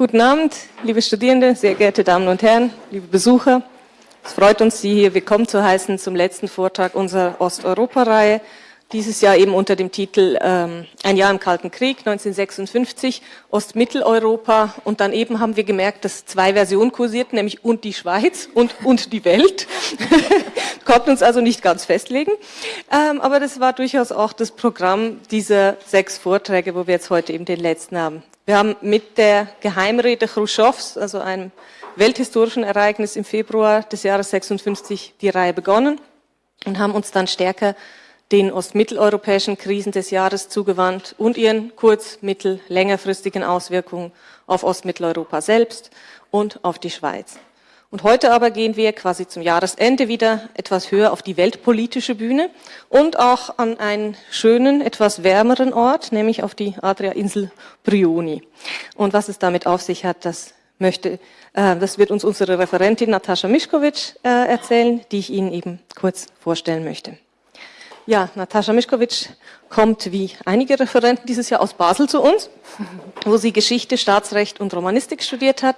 Guten Abend, liebe Studierende, sehr geehrte Damen und Herren, liebe Besucher. Es freut uns, Sie hier willkommen zu heißen zum letzten Vortrag unserer Osteuropa-Reihe. Dieses Jahr eben unter dem Titel ähm, Ein Jahr im Kalten Krieg, 1956, Ostmitteleuropa. Und dann eben haben wir gemerkt, dass zwei Versionen kursierten, nämlich und die Schweiz und, und die Welt. Konnten uns also nicht ganz festlegen. Ähm, aber das war durchaus auch das Programm dieser sechs Vorträge, wo wir jetzt heute eben den letzten haben. Wir haben mit der Geheimrede Khrushchevs, also einem welthistorischen Ereignis im Februar des Jahres 56, die Reihe begonnen und haben uns dann stärker den ostmitteleuropäischen Krisen des Jahres zugewandt und ihren kurz-, mittel-, längerfristigen Auswirkungen auf Ostmitteleuropa selbst und auf die Schweiz. Und heute aber gehen wir quasi zum Jahresende wieder etwas höher auf die weltpolitische Bühne und auch an einen schönen, etwas wärmeren Ort, nämlich auf die Adria-Insel Brioni. Und was es damit auf sich hat, das möchte, äh, das wird uns unsere Referentin Natascha Mischkovic äh, erzählen, die ich Ihnen eben kurz vorstellen möchte. Ja, Natascha Mischkowitsch kommt wie einige Referenten dieses Jahr aus Basel zu uns, wo sie Geschichte, Staatsrecht und Romanistik studiert hat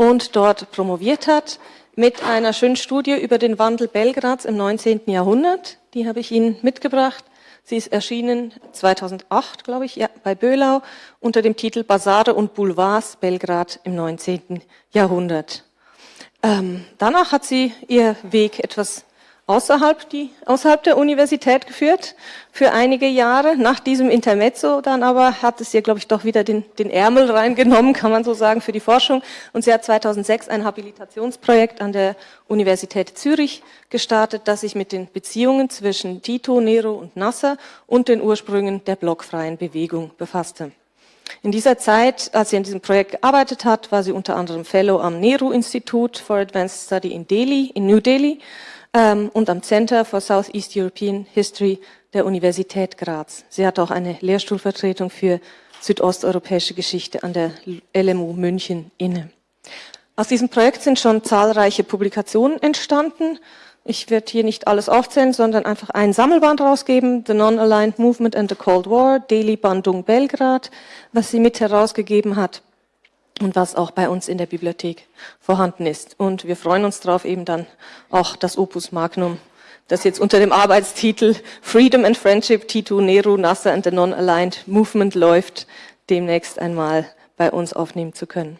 und dort promoviert hat mit einer schönen Studie über den Wandel Belgrads im 19. Jahrhundert. Die habe ich Ihnen mitgebracht. Sie ist erschienen 2008, glaube ich, ja, bei Böhlau unter dem Titel Basare und Boulevards Belgrad im 19. Jahrhundert. Ähm, danach hat sie ihr Weg etwas außerhalb, die, außerhalb der Universität geführt für einige Jahre. Nach diesem Intermezzo dann aber hat es ihr, glaube ich, doch wieder den, den Ärmel reingenommen, kann man so sagen, für die Forschung. Und sie hat 2006 ein Habilitationsprojekt an der Universität Zürich gestartet, das sich mit den Beziehungen zwischen Tito, Nero und Nasser und den Ursprüngen der blockfreien Bewegung befasste. In dieser Zeit, als sie an diesem Projekt gearbeitet hat, war sie unter anderem Fellow am Nehru-Institut for Advanced Study in Delhi, in New Delhi und am Center for Southeast European History der Universität Graz. Sie hat auch eine Lehrstuhlvertretung für südosteuropäische Geschichte an der LMU München inne. Aus diesem Projekt sind schon zahlreiche Publikationen entstanden. Ich werde hier nicht alles aufzählen, sondern einfach ein Sammelband rausgeben, The Non-Aligned Movement and the Cold War, Delhi Bandung Belgrad, was sie mit herausgegeben hat und was auch bei uns in der Bibliothek vorhanden ist. Und wir freuen uns darauf, eben dann auch das Opus Magnum, das jetzt unter dem Arbeitstitel Freedom and Friendship, Tito, Nehru, Nasser and the Non-Aligned Movement läuft, demnächst einmal bei uns aufnehmen zu können.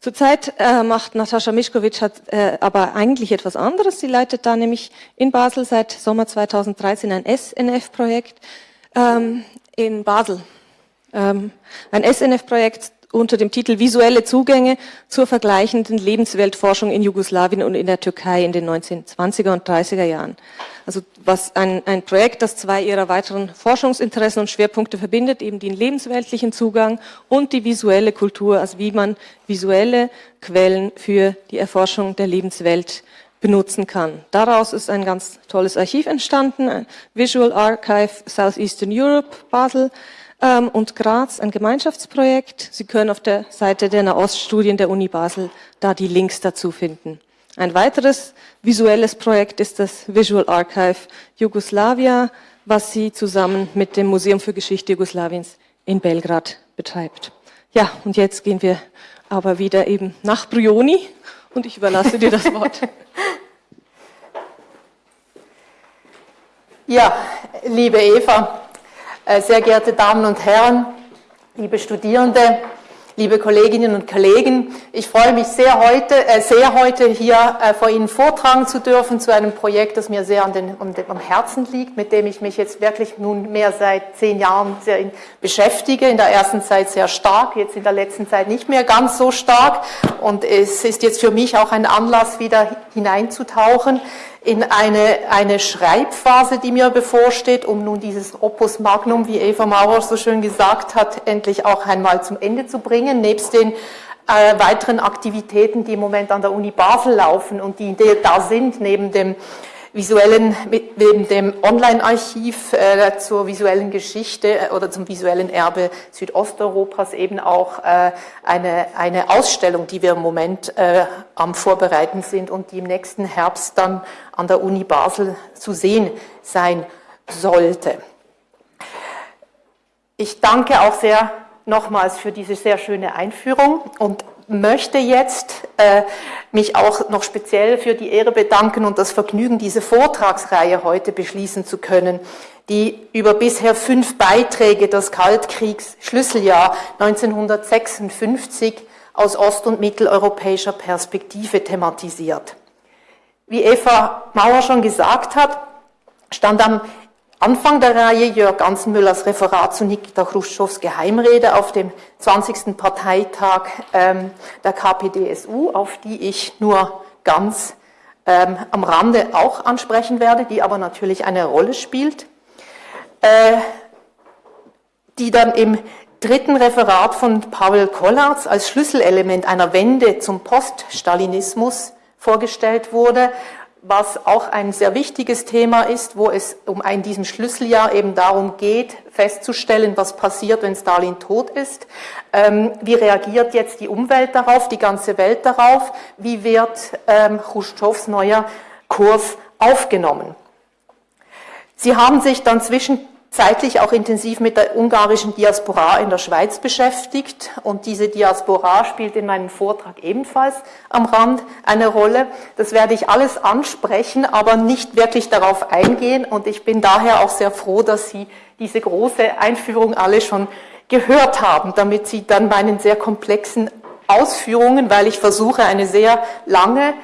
Zurzeit äh, macht Natascha Mischkowitsch hat, äh, aber eigentlich etwas anderes. Sie leitet da nämlich in Basel seit Sommer 2013 ein SNF-Projekt ähm, in Basel. Ähm, ein SNF-Projekt unter dem Titel Visuelle Zugänge zur vergleichenden Lebensweltforschung in Jugoslawien und in der Türkei in den 1920er und 30er Jahren. Also was ein, ein Projekt, das zwei ihrer weiteren Forschungsinteressen und Schwerpunkte verbindet, eben den lebensweltlichen Zugang und die visuelle Kultur, also wie man visuelle Quellen für die Erforschung der Lebenswelt benutzen kann. Daraus ist ein ganz tolles Archiv entstanden, Visual Archive Southeastern Europe, Basel, ähm, und Graz ein Gemeinschaftsprojekt. Sie können auf der Seite der Nahoststudien der Uni Basel da die Links dazu finden. Ein weiteres visuelles Projekt ist das Visual Archive Jugoslavia, was sie zusammen mit dem Museum für Geschichte Jugoslawiens in Belgrad betreibt. Ja, und jetzt gehen wir aber wieder eben nach Brioni und ich überlasse dir das Wort. Ja, liebe Eva, sehr geehrte Damen und Herren, liebe Studierende, liebe Kolleginnen und Kollegen, ich freue mich sehr heute, äh, sehr heute hier äh, vor Ihnen vortragen zu dürfen zu einem Projekt, das mir sehr an den, am Herzen liegt, mit dem ich mich jetzt wirklich nunmehr seit zehn Jahren sehr beschäftige. In der ersten Zeit sehr stark, jetzt in der letzten Zeit nicht mehr ganz so stark. Und es ist jetzt für mich auch ein Anlass, wieder hineinzutauchen in eine, eine Schreibphase, die mir bevorsteht, um nun dieses Opus Magnum, wie Eva Maurer so schön gesagt hat, endlich auch einmal zum Ende zu bringen, nebst den äh, weiteren Aktivitäten, die im Moment an der Uni Basel laufen und die da sind, neben dem visuellen, neben dem Online-Archiv äh, zur visuellen Geschichte äh, oder zum visuellen Erbe Südosteuropas eben auch äh, eine, eine Ausstellung, die wir im Moment äh, am Vorbereiten sind und die im nächsten Herbst dann an der Uni Basel zu sehen sein sollte. Ich danke auch sehr nochmals für diese sehr schöne Einführung und möchte jetzt äh, mich auch noch speziell für die Ehre bedanken und das Vergnügen, diese Vortragsreihe heute beschließen zu können, die über bisher fünf Beiträge des Kaltkriegs Schlüsseljahr 1956 aus ost- und mitteleuropäischer Perspektive thematisiert. Wie Eva Mauer schon gesagt hat, stand am Anfang der Reihe Jörg Ganzenmüllers Referat zu Nikita Khrushchevs Geheimrede auf dem 20. Parteitag ähm, der KPDSU, auf die ich nur ganz ähm, am Rande auch ansprechen werde, die aber natürlich eine Rolle spielt, äh, die dann im dritten Referat von Pavel Kollards als Schlüsselelement einer Wende zum Poststalinismus vorgestellt wurde was auch ein sehr wichtiges Thema ist, wo es um ein diesem Schlüsseljahr eben darum geht, festzustellen, was passiert, wenn Stalin tot ist. Ähm, wie reagiert jetzt die Umwelt darauf, die ganze Welt darauf? Wie wird ähm, Khrushchevs neuer Kurs aufgenommen? Sie haben sich dann zwischen zeitlich auch intensiv mit der ungarischen Diaspora in der Schweiz beschäftigt und diese Diaspora spielt in meinem Vortrag ebenfalls am Rand eine Rolle. Das werde ich alles ansprechen, aber nicht wirklich darauf eingehen und ich bin daher auch sehr froh, dass Sie diese große Einführung alle schon gehört haben, damit Sie dann meinen sehr komplexen Ausführungen, weil ich versuche, eine sehr lange,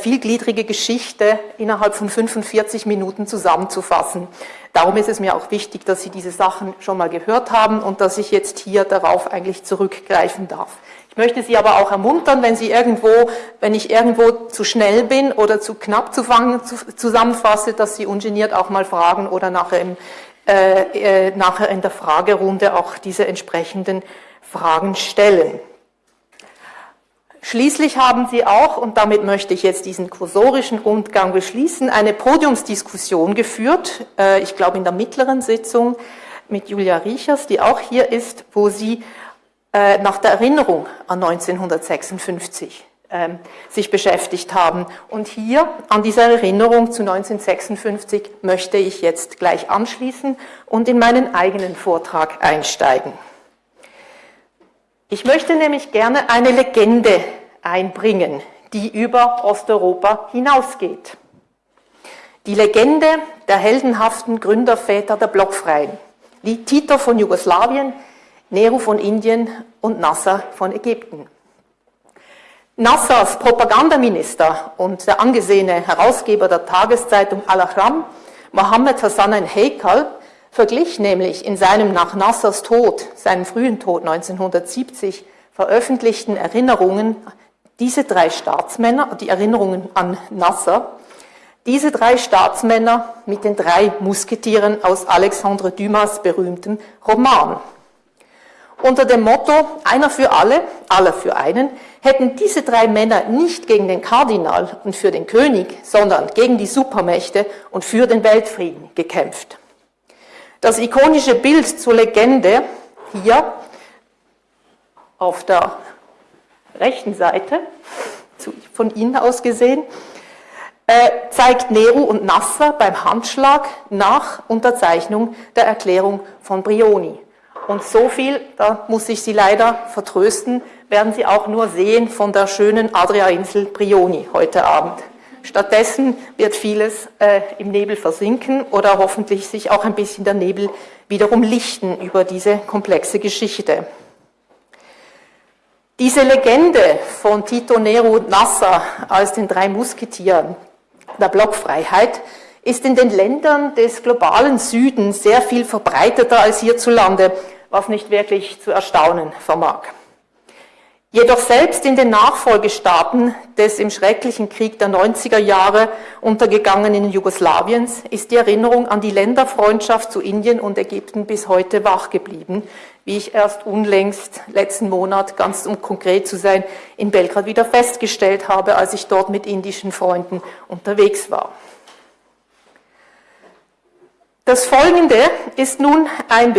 vielgliedrige Geschichte innerhalb von 45 Minuten zusammenzufassen. Darum ist es mir auch wichtig, dass Sie diese Sachen schon mal gehört haben und dass ich jetzt hier darauf eigentlich zurückgreifen darf. Ich möchte Sie aber auch ermuntern, wenn Sie irgendwo, wenn ich irgendwo zu schnell bin oder zu knapp zu fangen, zu, zusammenfasse, dass Sie ungeniert auch mal fragen oder nachher, im, äh, äh, nachher in der Fragerunde auch diese entsprechenden Fragen stellen. Schließlich haben Sie auch, und damit möchte ich jetzt diesen kursorischen Rundgang beschließen, eine Podiumsdiskussion geführt, äh, ich glaube in der mittleren Sitzung mit Julia Riechers, die auch hier ist, wo Sie äh, nach der Erinnerung an 1956 ähm, sich beschäftigt haben. Und hier an dieser Erinnerung zu 1956 möchte ich jetzt gleich anschließen und in meinen eigenen Vortrag einsteigen. Ich möchte nämlich gerne eine Legende einbringen, die über Osteuropa hinausgeht. Die Legende der heldenhaften Gründerväter der Blockfreien, wie Tito von Jugoslawien, Nehru von Indien und Nasser von Ägypten. Nassers Propagandaminister und der angesehene Herausgeber der Tageszeitung Al-Ahram, Mohammed Hassan Heikal, verglich nämlich in seinem nach Nassers Tod, seinem frühen Tod 1970, veröffentlichten Erinnerungen diese drei Staatsmänner, die Erinnerungen an Nasser, diese drei Staatsmänner mit den drei Musketieren aus Alexandre Dumas berühmtem Roman. Unter dem Motto einer für alle, aller für einen, hätten diese drei Männer nicht gegen den Kardinal und für den König, sondern gegen die Supermächte und für den Weltfrieden gekämpft. Das ikonische Bild zur Legende hier auf der rechten Seite, von Ihnen aus gesehen, äh, zeigt Nehru und Nasser beim Handschlag nach Unterzeichnung der Erklärung von Brioni. Und so viel, da muss ich Sie leider vertrösten, werden Sie auch nur sehen von der schönen Adria-Insel Brioni heute Abend. Stattdessen wird vieles äh, im Nebel versinken oder hoffentlich sich auch ein bisschen der Nebel wiederum lichten über diese komplexe Geschichte. Diese Legende von Tito Nero Nasser als den drei Musketieren der Blockfreiheit ist in den Ländern des globalen Südens sehr viel verbreiteter als hierzulande, was nicht wirklich zu erstaunen vermag. Jedoch selbst in den Nachfolgestaaten des im schrecklichen Krieg der 90er Jahre untergegangenen Jugoslawiens ist die Erinnerung an die Länderfreundschaft zu Indien und Ägypten bis heute wach geblieben, wie ich erst unlängst letzten Monat, ganz um konkret zu sein, in Belgrad wieder festgestellt habe, als ich dort mit indischen Freunden unterwegs war. Das Folgende ist nun ein,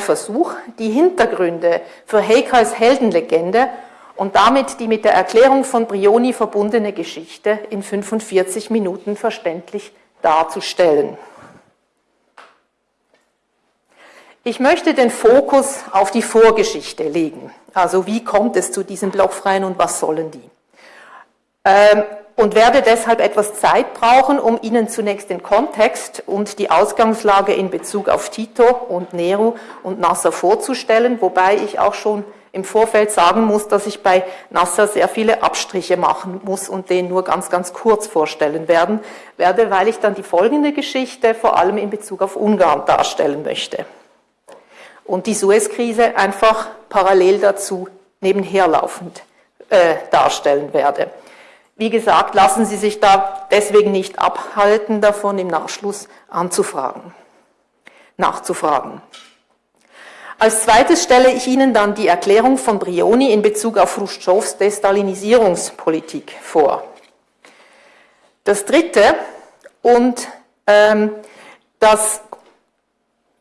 Versuch, die Hintergründe für Heikals Heldenlegende und damit die mit der Erklärung von Brioni verbundene Geschichte in 45 Minuten verständlich darzustellen. Ich möchte den Fokus auf die Vorgeschichte legen. Also wie kommt es zu diesen Blockfreien und was sollen die? Ähm, und werde deshalb etwas Zeit brauchen, um Ihnen zunächst den Kontext und die Ausgangslage in Bezug auf Tito und Nero und Nasser vorzustellen, wobei ich auch schon im Vorfeld sagen muss, dass ich bei Nasser sehr viele Abstriche machen muss und den nur ganz, ganz kurz vorstellen werden, werde, weil ich dann die folgende Geschichte vor allem in Bezug auf Ungarn darstellen möchte. Und die Suez-Krise einfach parallel dazu nebenherlaufend äh, darstellen werde. Wie gesagt, lassen Sie sich da deswegen nicht abhalten, davon im Nachschluss anzufragen, nachzufragen. Als zweites stelle ich Ihnen dann die Erklärung von Brioni in Bezug auf Khrushchevs Destalinisierungspolitik vor. Das dritte und ähm, das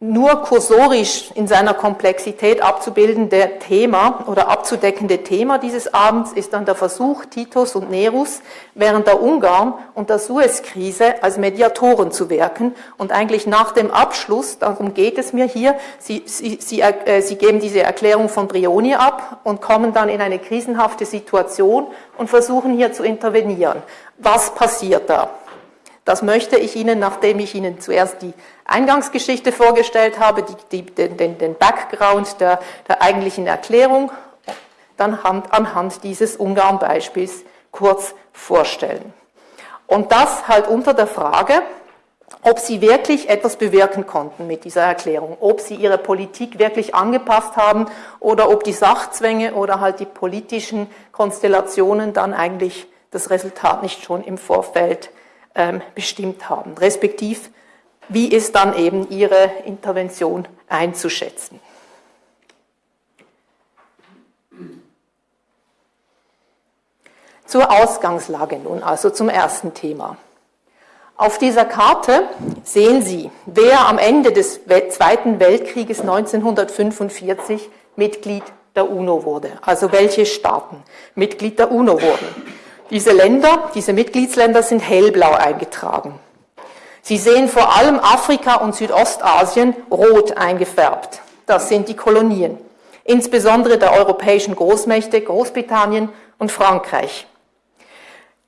nur kursorisch in seiner Komplexität abzubildende Thema oder abzudeckende Thema dieses Abends ist dann der Versuch Titos und Nerus während der Ungarn und der Suez-Krise als Mediatoren zu wirken und eigentlich nach dem Abschluss, darum geht es mir hier, Sie, Sie, Sie, äh, Sie geben diese Erklärung von Brioni ab und kommen dann in eine krisenhafte Situation und versuchen hier zu intervenieren. Was passiert da? Das möchte ich Ihnen, nachdem ich Ihnen zuerst die Eingangsgeschichte vorgestellt habe, die, die, den, den, Background der, der eigentlichen Erklärung, dann anhand dieses Ungarn-Beispiels kurz vorstellen. Und das halt unter der Frage, ob sie wirklich etwas bewirken konnten mit dieser Erklärung, ob sie ihre Politik wirklich angepasst haben oder ob die Sachzwänge oder halt die politischen Konstellationen dann eigentlich das Resultat nicht schon im Vorfeld bestimmt haben, respektiv wie ist dann eben ihre Intervention einzuschätzen. Zur Ausgangslage nun, also zum ersten Thema. Auf dieser Karte sehen Sie, wer am Ende des Zweiten Weltkrieges 1945 Mitglied der UNO wurde, also welche Staaten Mitglied der UNO wurden. Diese Länder, diese Mitgliedsländer sind hellblau eingetragen. Sie sehen vor allem Afrika und Südostasien rot eingefärbt. Das sind die Kolonien, insbesondere der europäischen Großmächte Großbritannien und Frankreich.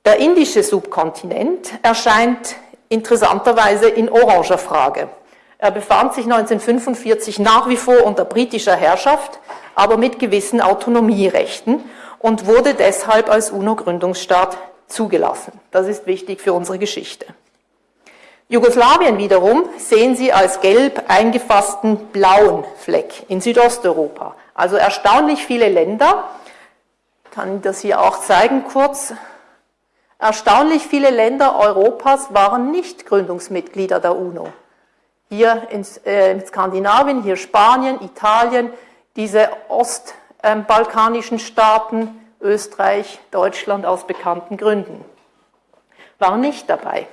Der indische Subkontinent erscheint interessanterweise in oranger Frage. Er befand sich 1945 nach wie vor unter britischer Herrschaft, aber mit gewissen Autonomierechten und wurde deshalb als UNO-Gründungsstaat zugelassen. Das ist wichtig für unsere Geschichte. Jugoslawien wiederum sehen Sie als gelb eingefassten blauen Fleck in Südosteuropa. Also erstaunlich viele Länder, ich kann das hier auch zeigen kurz, erstaunlich viele Länder Europas waren nicht Gründungsmitglieder der UNO. Hier in, äh, in Skandinavien, hier Spanien, Italien, diese ostbalkanischen Staaten, Österreich, Deutschland aus bekannten Gründen, waren nicht dabei.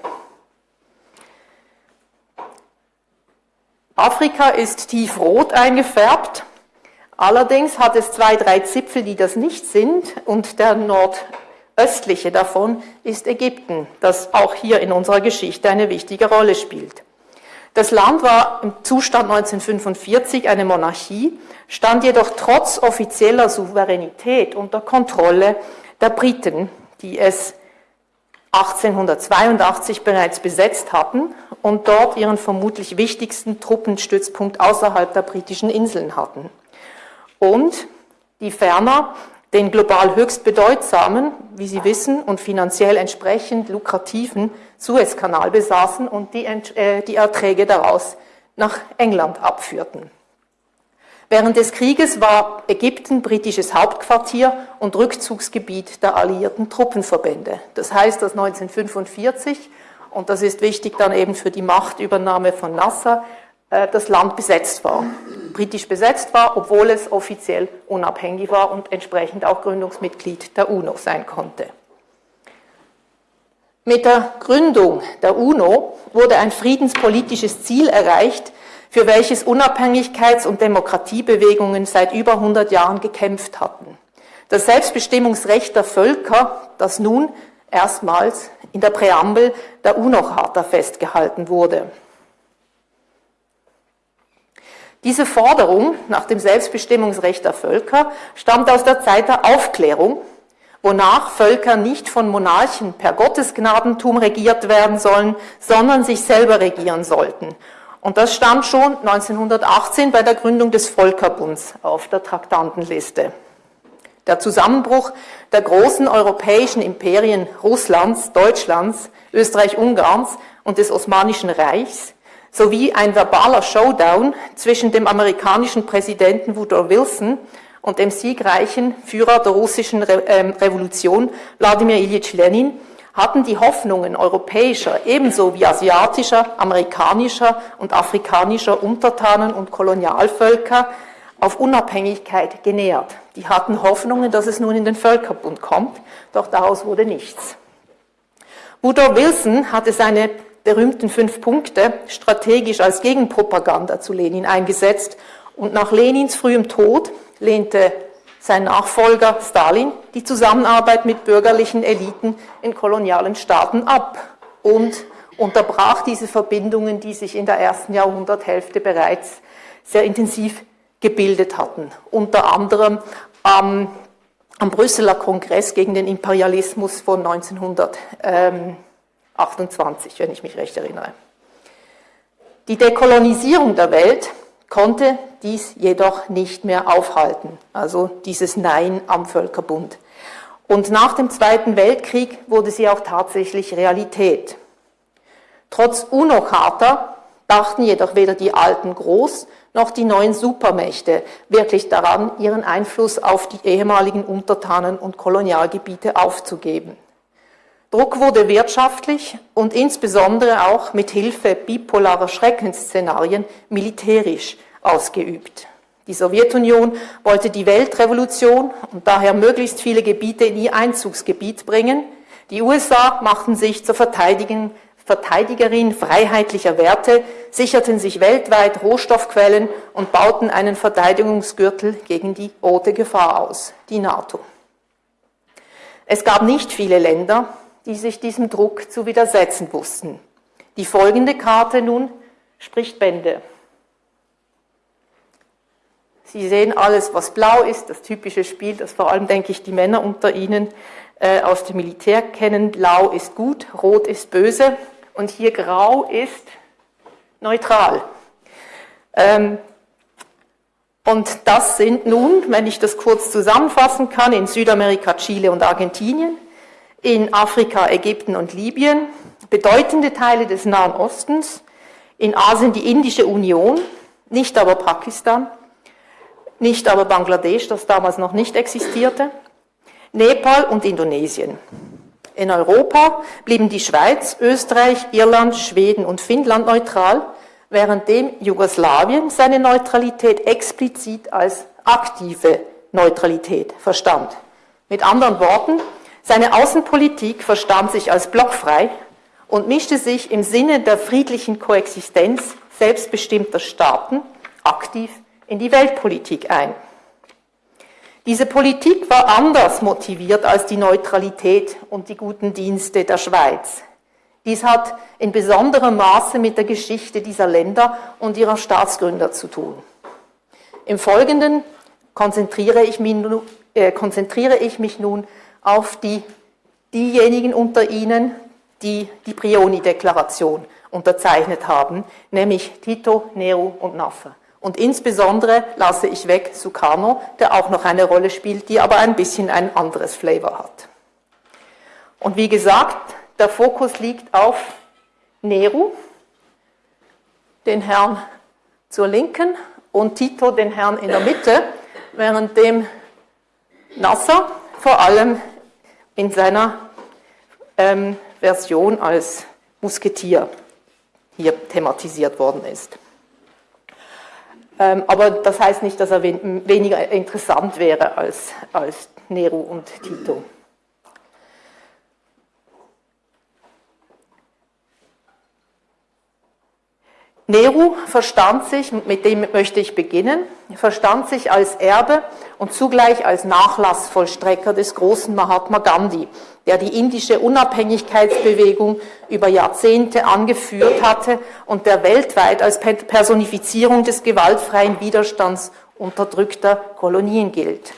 Afrika ist tiefrot eingefärbt. Allerdings hat es zwei, drei Zipfel, die das nicht sind. Und der nordöstliche davon ist Ägypten, das auch hier in unserer Geschichte eine wichtige Rolle spielt. Das Land war im Zustand 1945 eine Monarchie, stand jedoch trotz offizieller Souveränität unter Kontrolle der Briten, die es 1882 bereits besetzt hatten und dort ihren vermutlich wichtigsten Truppenstützpunkt außerhalb der britischen Inseln hatten. Und die ferner den global höchst bedeutsamen, wie Sie wissen, und finanziell entsprechend lukrativen Suezkanal besaßen und die, äh, die Erträge daraus nach England abführten. Während des Krieges war Ägypten britisches Hauptquartier und Rückzugsgebiet der alliierten Truppenverbände. Das heißt, dass 1945, und das ist wichtig dann eben für die Machtübernahme von Nasser, äh, das Land besetzt war, britisch besetzt war, obwohl es offiziell unabhängig war und entsprechend auch Gründungsmitglied der UNO sein konnte. Mit der Gründung der UNO wurde ein friedenspolitisches Ziel erreicht, für welches Unabhängigkeits- und Demokratiebewegungen seit über 100 Jahren gekämpft hatten. Das Selbstbestimmungsrecht der Völker, das nun erstmals in der Präambel der UNO-Charta festgehalten wurde. Diese Forderung nach dem Selbstbestimmungsrecht der Völker stammt aus der Zeit der Aufklärung, wonach Völker nicht von Monarchen per Gottesgnadentum regiert werden sollen, sondern sich selber regieren sollten. Und das stand schon 1918 bei der Gründung des Völkerbunds auf der Traktantenliste. Der Zusammenbruch der großen europäischen Imperien Russlands, Deutschlands, Österreich-Ungarns und des Osmanischen Reichs sowie ein verbaler Showdown zwischen dem amerikanischen Präsidenten Woodrow Wilson und dem siegreichen Führer der russischen ähm, Revolution Wladimir Ilyich Lenin hatten die Hoffnungen europäischer ebenso wie asiatischer, amerikanischer und afrikanischer Untertanen und Kolonialvölker auf Unabhängigkeit genährt. Die hatten Hoffnungen, dass es nun in den Völkerbund kommt, doch daraus wurde nichts. Woodrow Wilson hatte seine berühmten fünf Punkte strategisch als Gegenpropaganda zu Lenin eingesetzt und nach Lenins frühem Tod lehnte sein Nachfolger Stalin die Zusammenarbeit mit bürgerlichen Eliten in kolonialen Staaten ab und unterbrach diese Verbindungen, die sich in der ersten Jahrhunderthälfte bereits sehr intensiv gebildet hatten. Unter anderem am, am Brüsseler Kongress gegen den Imperialismus von 1928, wenn ich mich recht erinnere. Die Dekolonisierung der Welt konnte dies jedoch nicht mehr aufhalten, also dieses Nein am Völkerbund. Und nach dem Zweiten Weltkrieg wurde sie auch tatsächlich Realität. Trotz UNO-Charta dachten jedoch weder die alten Groß- noch die neuen Supermächte wirklich daran, ihren Einfluss auf die ehemaligen Untertanen- und Kolonialgebiete aufzugeben. Druck wurde wirtschaftlich und insbesondere auch mit Hilfe bipolarer Schreckensszenarien militärisch ausgeübt. Die Sowjetunion wollte die Weltrevolution und daher möglichst viele Gebiete in ihr Einzugsgebiet bringen. Die USA machten sich zur Verteidigerin freiheitlicher Werte, sicherten sich weltweit Rohstoffquellen und bauten einen Verteidigungsgürtel gegen die rote Gefahr aus, die NATO. Es gab nicht viele Länder, die sich diesem Druck zu widersetzen wussten. Die folgende Karte nun spricht Bände. Sie sehen alles, was blau ist, das typische Spiel, das vor allem, denke ich, die Männer unter Ihnen äh, aus dem Militär kennen. Blau ist gut, rot ist böse und hier grau ist neutral. Ähm, und das sind nun, wenn ich das kurz zusammenfassen kann, in Südamerika Chile und Argentinien, in Afrika Ägypten und Libyen, bedeutende Teile des Nahen Ostens, in Asien die Indische Union, nicht aber Pakistan, nicht aber Bangladesch, das damals noch nicht existierte, Nepal und Indonesien. In Europa blieben die Schweiz, Österreich, Irland, Schweden und Finnland neutral, währenddem Jugoslawien seine Neutralität explizit als aktive Neutralität verstand. Mit anderen Worten, seine Außenpolitik verstand sich als blockfrei und mischte sich im Sinne der friedlichen Koexistenz selbstbestimmter Staaten aktiv in die Weltpolitik ein. Diese Politik war anders motiviert als die Neutralität und die guten Dienste der Schweiz. Dies hat in besonderem Maße mit der Geschichte dieser Länder und ihrer Staatsgründer zu tun. Im Folgenden konzentriere ich mich, äh, konzentriere ich mich nun auf die, diejenigen unter Ihnen, die die Prioni-Deklaration unterzeichnet haben, nämlich Tito, Nehru und Nasser. Und insbesondere lasse ich weg Sukarno, der auch noch eine Rolle spielt, die aber ein bisschen ein anderes Flavor hat. Und wie gesagt, der Fokus liegt auf Nehru, den Herrn zur Linken, und Tito, den Herrn in der Mitte, während dem Nasser vor allem in seiner ähm, Version als Musketier hier thematisiert worden ist. Ähm, aber das heißt nicht, dass er weniger interessant wäre als, als Nero und Tito. Nehru verstand sich, mit dem möchte ich beginnen, verstand sich als Erbe und zugleich als Nachlassvollstrecker des großen Mahatma Gandhi, der die indische Unabhängigkeitsbewegung über Jahrzehnte angeführt hatte und der weltweit als Personifizierung des gewaltfreien Widerstands unterdrückter Kolonien gilt.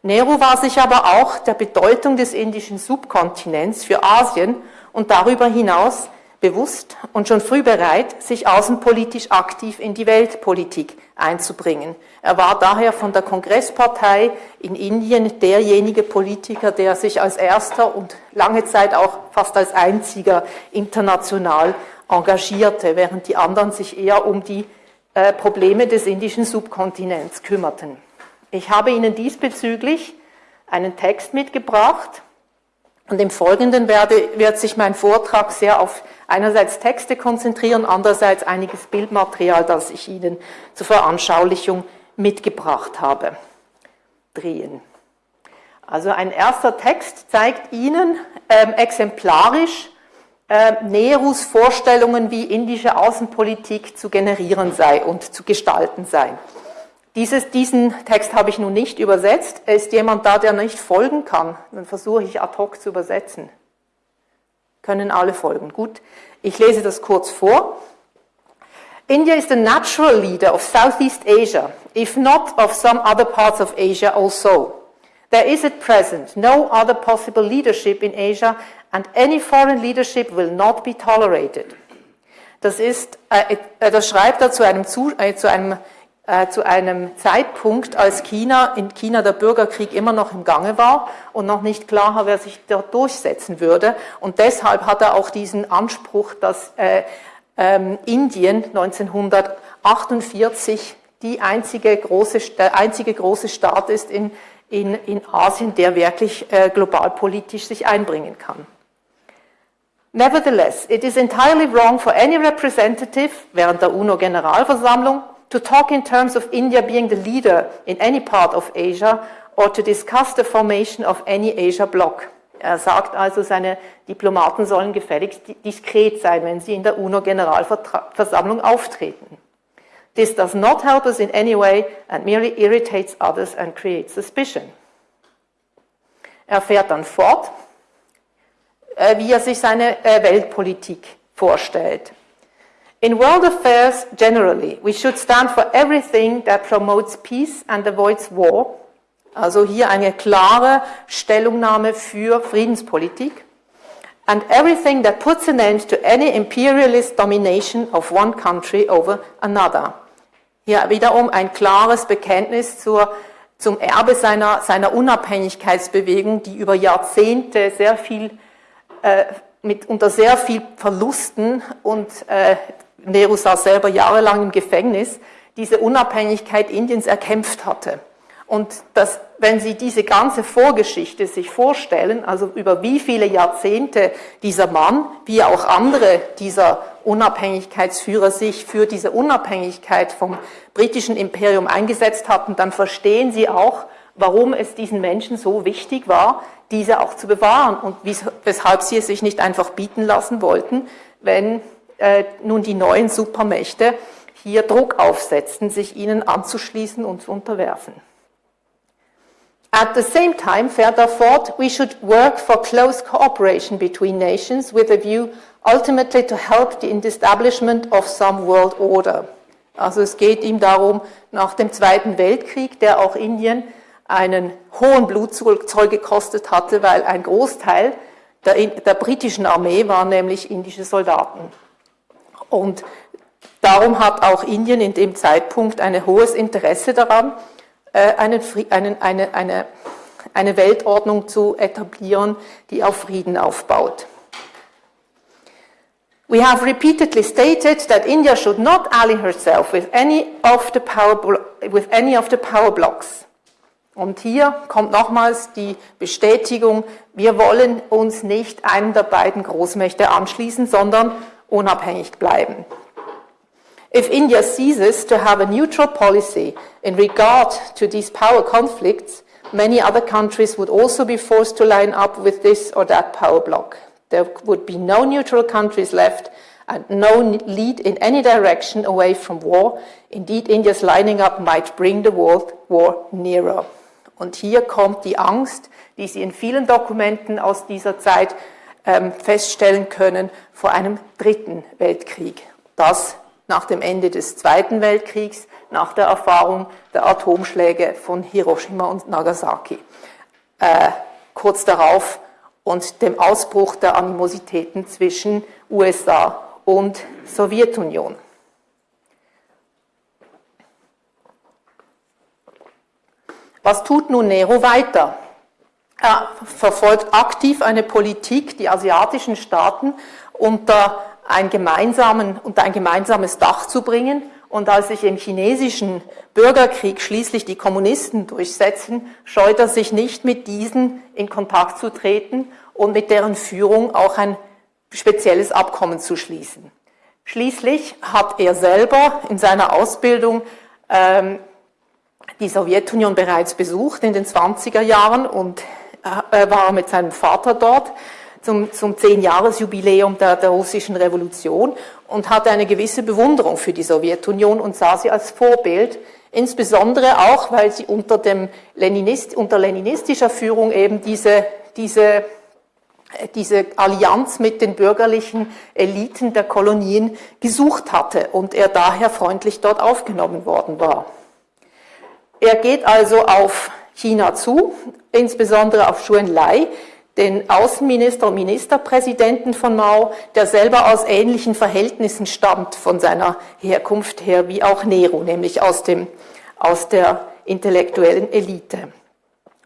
Nehru war sich aber auch der Bedeutung des indischen Subkontinents für Asien und darüber hinaus bewusst und schon früh bereit, sich außenpolitisch aktiv in die Weltpolitik einzubringen. Er war daher von der Kongresspartei in Indien derjenige Politiker, der sich als erster und lange Zeit auch fast als einziger international engagierte, während die anderen sich eher um die äh, Probleme des indischen Subkontinents kümmerten. Ich habe Ihnen diesbezüglich einen Text mitgebracht und im Folgenden werde, wird sich mein Vortrag sehr auf einerseits Texte konzentrieren, andererseits einiges Bildmaterial, das ich Ihnen zur Veranschaulichung mitgebracht habe. Drehen. Also ein erster Text zeigt Ihnen ähm, exemplarisch äh, Nehrus Vorstellungen, wie indische Außenpolitik zu generieren sei und zu gestalten sei. Dieses, diesen Text habe ich nun nicht übersetzt. Ist jemand da, der nicht folgen kann? Dann versuche ich ad hoc zu übersetzen. Können alle folgen. Gut, ich lese das kurz vor. India is the natural leader of Southeast Asia, if not of some other parts of Asia also. There is at present no other possible leadership in Asia and any foreign leadership will not be tolerated. Das ist, äh, äh das schreibt er zu einem, zu, äh, zu einem äh, zu einem Zeitpunkt, als China, in China der Bürgerkrieg immer noch im Gange war und noch nicht klar war, wer sich dort durchsetzen würde. Und deshalb hat er auch diesen Anspruch, dass äh, ähm, Indien 1948 die einzige große, der einzige große Staat ist in, in, in Asien, der wirklich äh, globalpolitisch sich einbringen kann. Nevertheless, it is entirely wrong for any representative während der UNO-Generalversammlung to talk in terms of India being the leader in any part of Asia or to discuss the formation of any Asia bloc. Er sagt also, seine Diplomaten sollen gefälligst diskret sein, wenn sie in der UNO-Generalversammlung auftreten. This does not help us in any way and merely irritates others and creates suspicion. Er fährt dann fort, äh, wie er sich seine äh, Weltpolitik vorstellt. In world affairs generally, we should stand for everything that promotes peace and avoids war. Also hier eine klare Stellungnahme für Friedenspolitik. And everything that puts an end to any imperialist domination of one country over another. Hier wiederum ein klares Bekenntnis zur, zum Erbe seiner, seiner Unabhängigkeitsbewegung, die über Jahrzehnte sehr viel, äh, mit, unter sehr viel Verlusten und äh, Nehru saß selber jahrelang im Gefängnis, diese Unabhängigkeit Indiens erkämpft hatte. Und dass, wenn Sie diese ganze Vorgeschichte sich vorstellen, also über wie viele Jahrzehnte dieser Mann, wie auch andere dieser Unabhängigkeitsführer sich für diese Unabhängigkeit vom britischen Imperium eingesetzt hatten, dann verstehen Sie auch, warum es diesen Menschen so wichtig war, diese auch zu bewahren und weshalb sie es sich nicht einfach bieten lassen wollten, wenn äh, nun die neuen Supermächte hier Druck aufsetzten, sich ihnen anzuschließen und zu unterwerfen. At the same time, fährt er fort, we should work for close cooperation between nations with a view ultimately to help the establishment of some world order. Also es geht ihm darum, nach dem Zweiten Weltkrieg, der auch Indien einen hohen Blutzoll gekostet hatte, weil ein Großteil der, der britischen Armee waren nämlich indische Soldaten. Und darum hat auch Indien in dem Zeitpunkt ein hohes Interesse daran, äh, einen, einen, eine, eine, eine Weltordnung zu etablieren, die auf Frieden aufbaut. We have repeatedly stated that India should not ally herself with any of the power, with any of the power blocks. Und hier kommt nochmals die Bestätigung, wir wollen uns nicht einem der beiden Großmächte anschließen, sondern unabhängig bleiben. If India ceases to have a neutral policy in regard to these power conflicts, many other countries would also be forced to line up with this or that power bloc. There would be no neutral countries left, and no lead in any direction away from war. Indeed, India's lining up might bring the world war nearer. Und hier kommt die Angst, die Sie in vielen Dokumenten aus dieser Zeit feststellen können, vor einem dritten Weltkrieg. Das nach dem Ende des Zweiten Weltkriegs, nach der Erfahrung der Atomschläge von Hiroshima und Nagasaki. Äh, kurz darauf und dem Ausbruch der Animositäten zwischen USA und Sowjetunion. Was tut nun Nero weiter? Er verfolgt aktiv eine Politik, die asiatischen Staaten unter, ein unter ein gemeinsames Dach zu bringen. Und als sich im chinesischen Bürgerkrieg schließlich die Kommunisten durchsetzen, scheut er sich nicht, mit diesen in Kontakt zu treten und mit deren Führung auch ein spezielles Abkommen zu schließen. Schließlich hat er selber in seiner Ausbildung ähm, die Sowjetunion bereits besucht in den 20er Jahren und äh, war mit seinem Vater dort zum, zum Zehn-Jahres-Jubiläum der, der russischen Revolution und hatte eine gewisse Bewunderung für die Sowjetunion und sah sie als Vorbild, insbesondere auch, weil sie unter, dem Leninist, unter leninistischer Führung eben diese, diese, diese Allianz mit den bürgerlichen Eliten der Kolonien gesucht hatte und er daher freundlich dort aufgenommen worden war. Er geht also auf China zu, insbesondere auf Xu Enlai, den Außenminister und Ministerpräsidenten von Mao, der selber aus ähnlichen Verhältnissen stammt von seiner Herkunft her wie auch Nero, nämlich aus, dem, aus der intellektuellen Elite.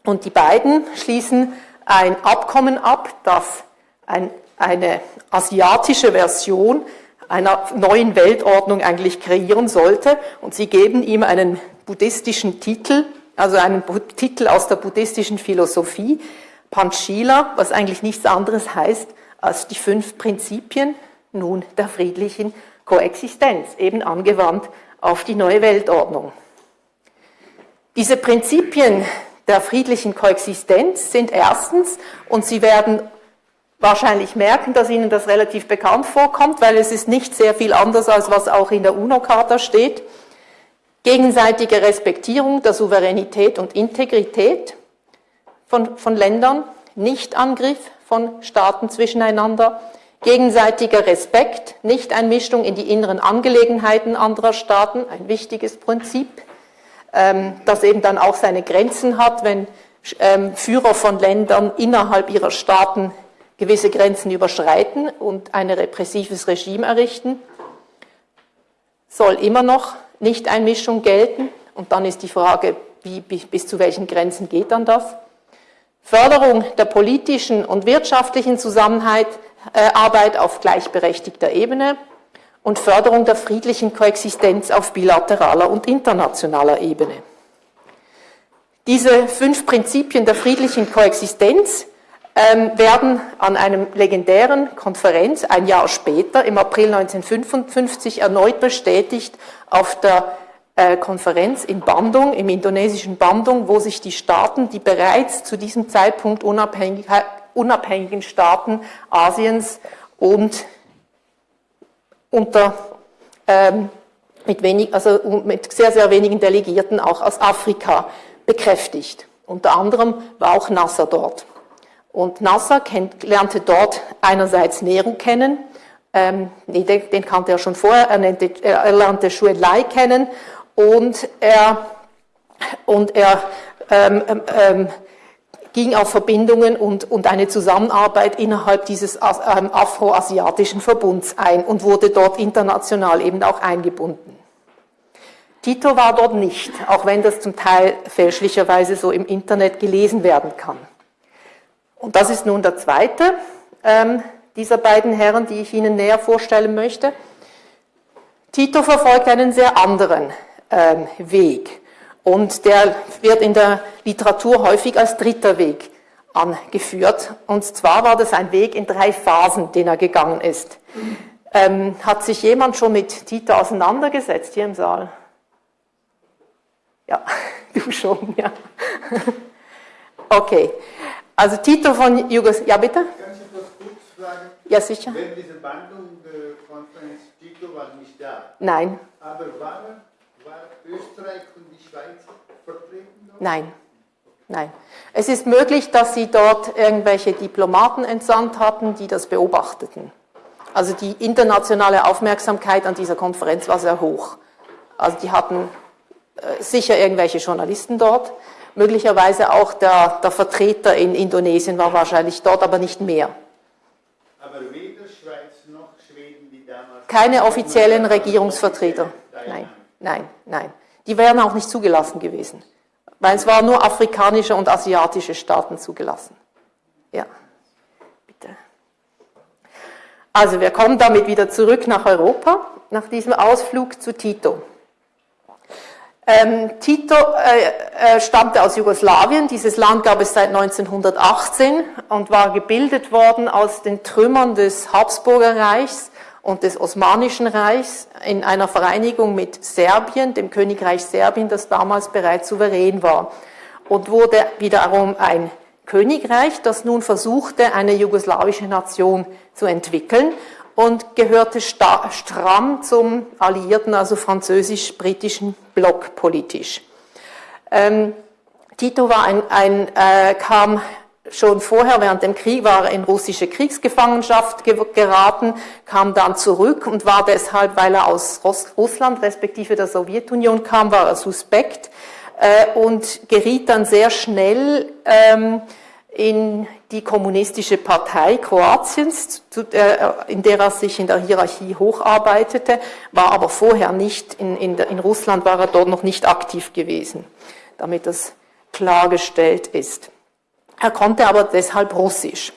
Und die beiden schließen ein Abkommen ab, das ein, eine asiatische Version einer neuen Weltordnung eigentlich kreieren sollte. Und sie geben ihm einen buddhistischen Titel, also einen Titel aus der buddhistischen Philosophie, Panchila, was eigentlich nichts anderes heißt als die fünf Prinzipien nun der friedlichen Koexistenz, eben angewandt auf die neue Weltordnung. Diese Prinzipien der friedlichen Koexistenz sind erstens, und Sie werden wahrscheinlich merken, dass Ihnen das relativ bekannt vorkommt, weil es ist nicht sehr viel anders, als was auch in der UNO-Charta steht, gegenseitige Respektierung der Souveränität und Integrität, von, von Ländern, Nichtangriff von Staaten zwischeneinander, gegenseitiger Respekt, Nichteinmischung in die inneren Angelegenheiten anderer Staaten, ein wichtiges Prinzip, ähm, das eben dann auch seine Grenzen hat, wenn ähm, Führer von Ländern innerhalb ihrer Staaten gewisse Grenzen überschreiten und ein repressives Regime errichten, soll immer noch Nichteinmischung gelten. Und dann ist die Frage, wie, bis zu welchen Grenzen geht dann das? Förderung der politischen und wirtschaftlichen Zusammenarbeit äh, auf gleichberechtigter Ebene und Förderung der friedlichen Koexistenz auf bilateraler und internationaler Ebene. Diese fünf Prinzipien der friedlichen Koexistenz werden an einem legendären Konferenz ein Jahr später, im April 1955, erneut bestätigt auf der äh, Konferenz in Bandung, im indonesischen Bandung, wo sich die Staaten, die bereits zu diesem Zeitpunkt unabhängig, unabhängigen Staaten Asiens und unter ähm, mit, wenig, also mit sehr, sehr wenigen Delegierten auch aus Afrika bekräftigt. Unter anderem war auch Nasser dort. Und Nasser kennt, lernte dort einerseits Nehru kennen, ähm, den kannte er schon vorher, er, nannte, er lernte Xu Enlai kennen und er, und er ähm, ähm, ähm, ging auf Verbindungen und, und eine Zusammenarbeit innerhalb dieses ähm, afroasiatischen Verbunds ein und wurde dort international eben auch eingebunden. Tito war dort nicht, auch wenn das zum Teil fälschlicherweise so im Internet gelesen werden kann. Und das ist nun der zweite ähm, dieser beiden Herren, die ich Ihnen näher vorstellen möchte. Tito verfolgt einen sehr anderen ähm, Weg. Und der wird in der Literatur häufig als dritter Weg angeführt. Und zwar war das ein Weg in drei Phasen, den er gegangen ist. Ähm, hat sich jemand schon mit Tito auseinandergesetzt hier im Saal? Ja, du schon, ja. Okay. Also Tito von Jugoslawien. Ja, bitte? Kann ich etwas kurz fragen? Ja, sicher. Wenn diese Bandung äh, Tito war nicht da. Nein. Aber war, war Österreich und die Schweiz vertreten? Dort? Nein. Nein. Es ist möglich, dass sie dort irgendwelche Diplomaten entsandt hatten, die das beobachteten. Also die internationale Aufmerksamkeit an dieser Konferenz war sehr hoch. Also die hatten äh, sicher irgendwelche Journalisten dort, möglicherweise auch der, der Vertreter in Indonesien war wahrscheinlich dort, aber nicht mehr. Aber weder Schweiz noch Schweden, die damals... Keine offiziellen Regierungsvertreter. Nein, nein, nein. Die wären auch nicht zugelassen gewesen. Weil es waren nur afrikanische und asiatische Staaten zugelassen. Ja, bitte. Also wir kommen damit wieder zurück nach Europa, nach diesem Ausflug zu Tito. Ähm, Tito äh, äh, stammte aus Jugoslawien. Dieses Land gab es seit 1918 und war gebildet worden aus den Trümmern des Habsburger Reichs und des Osmanischen Reichs in einer Vereinigung mit Serbien, dem Königreich Serbien, das damals bereits souverän war. Und wurde wiederum ein Königreich, das nun versuchte, eine jugoslawische Nation zu entwickeln und gehörte stramm zum alliierten, also französisch-britischen Block politisch. Ähm, Tito war ein, ein äh, kam schon vorher während dem Krieg war er in russische Kriegsgefangenschaft geraten, kam dann zurück und war deshalb, weil er aus Russland respektive der Sowjetunion kam, war er suspekt äh, und geriet dann sehr schnell ähm, in die kommunistische Partei Kroatiens, der, in der er sich in der Hierarchie hocharbeitete, war aber vorher nicht, in, in, in Russland war er dort noch nicht aktiv gewesen, damit das klargestellt ist. Er konnte aber deshalb Russisch.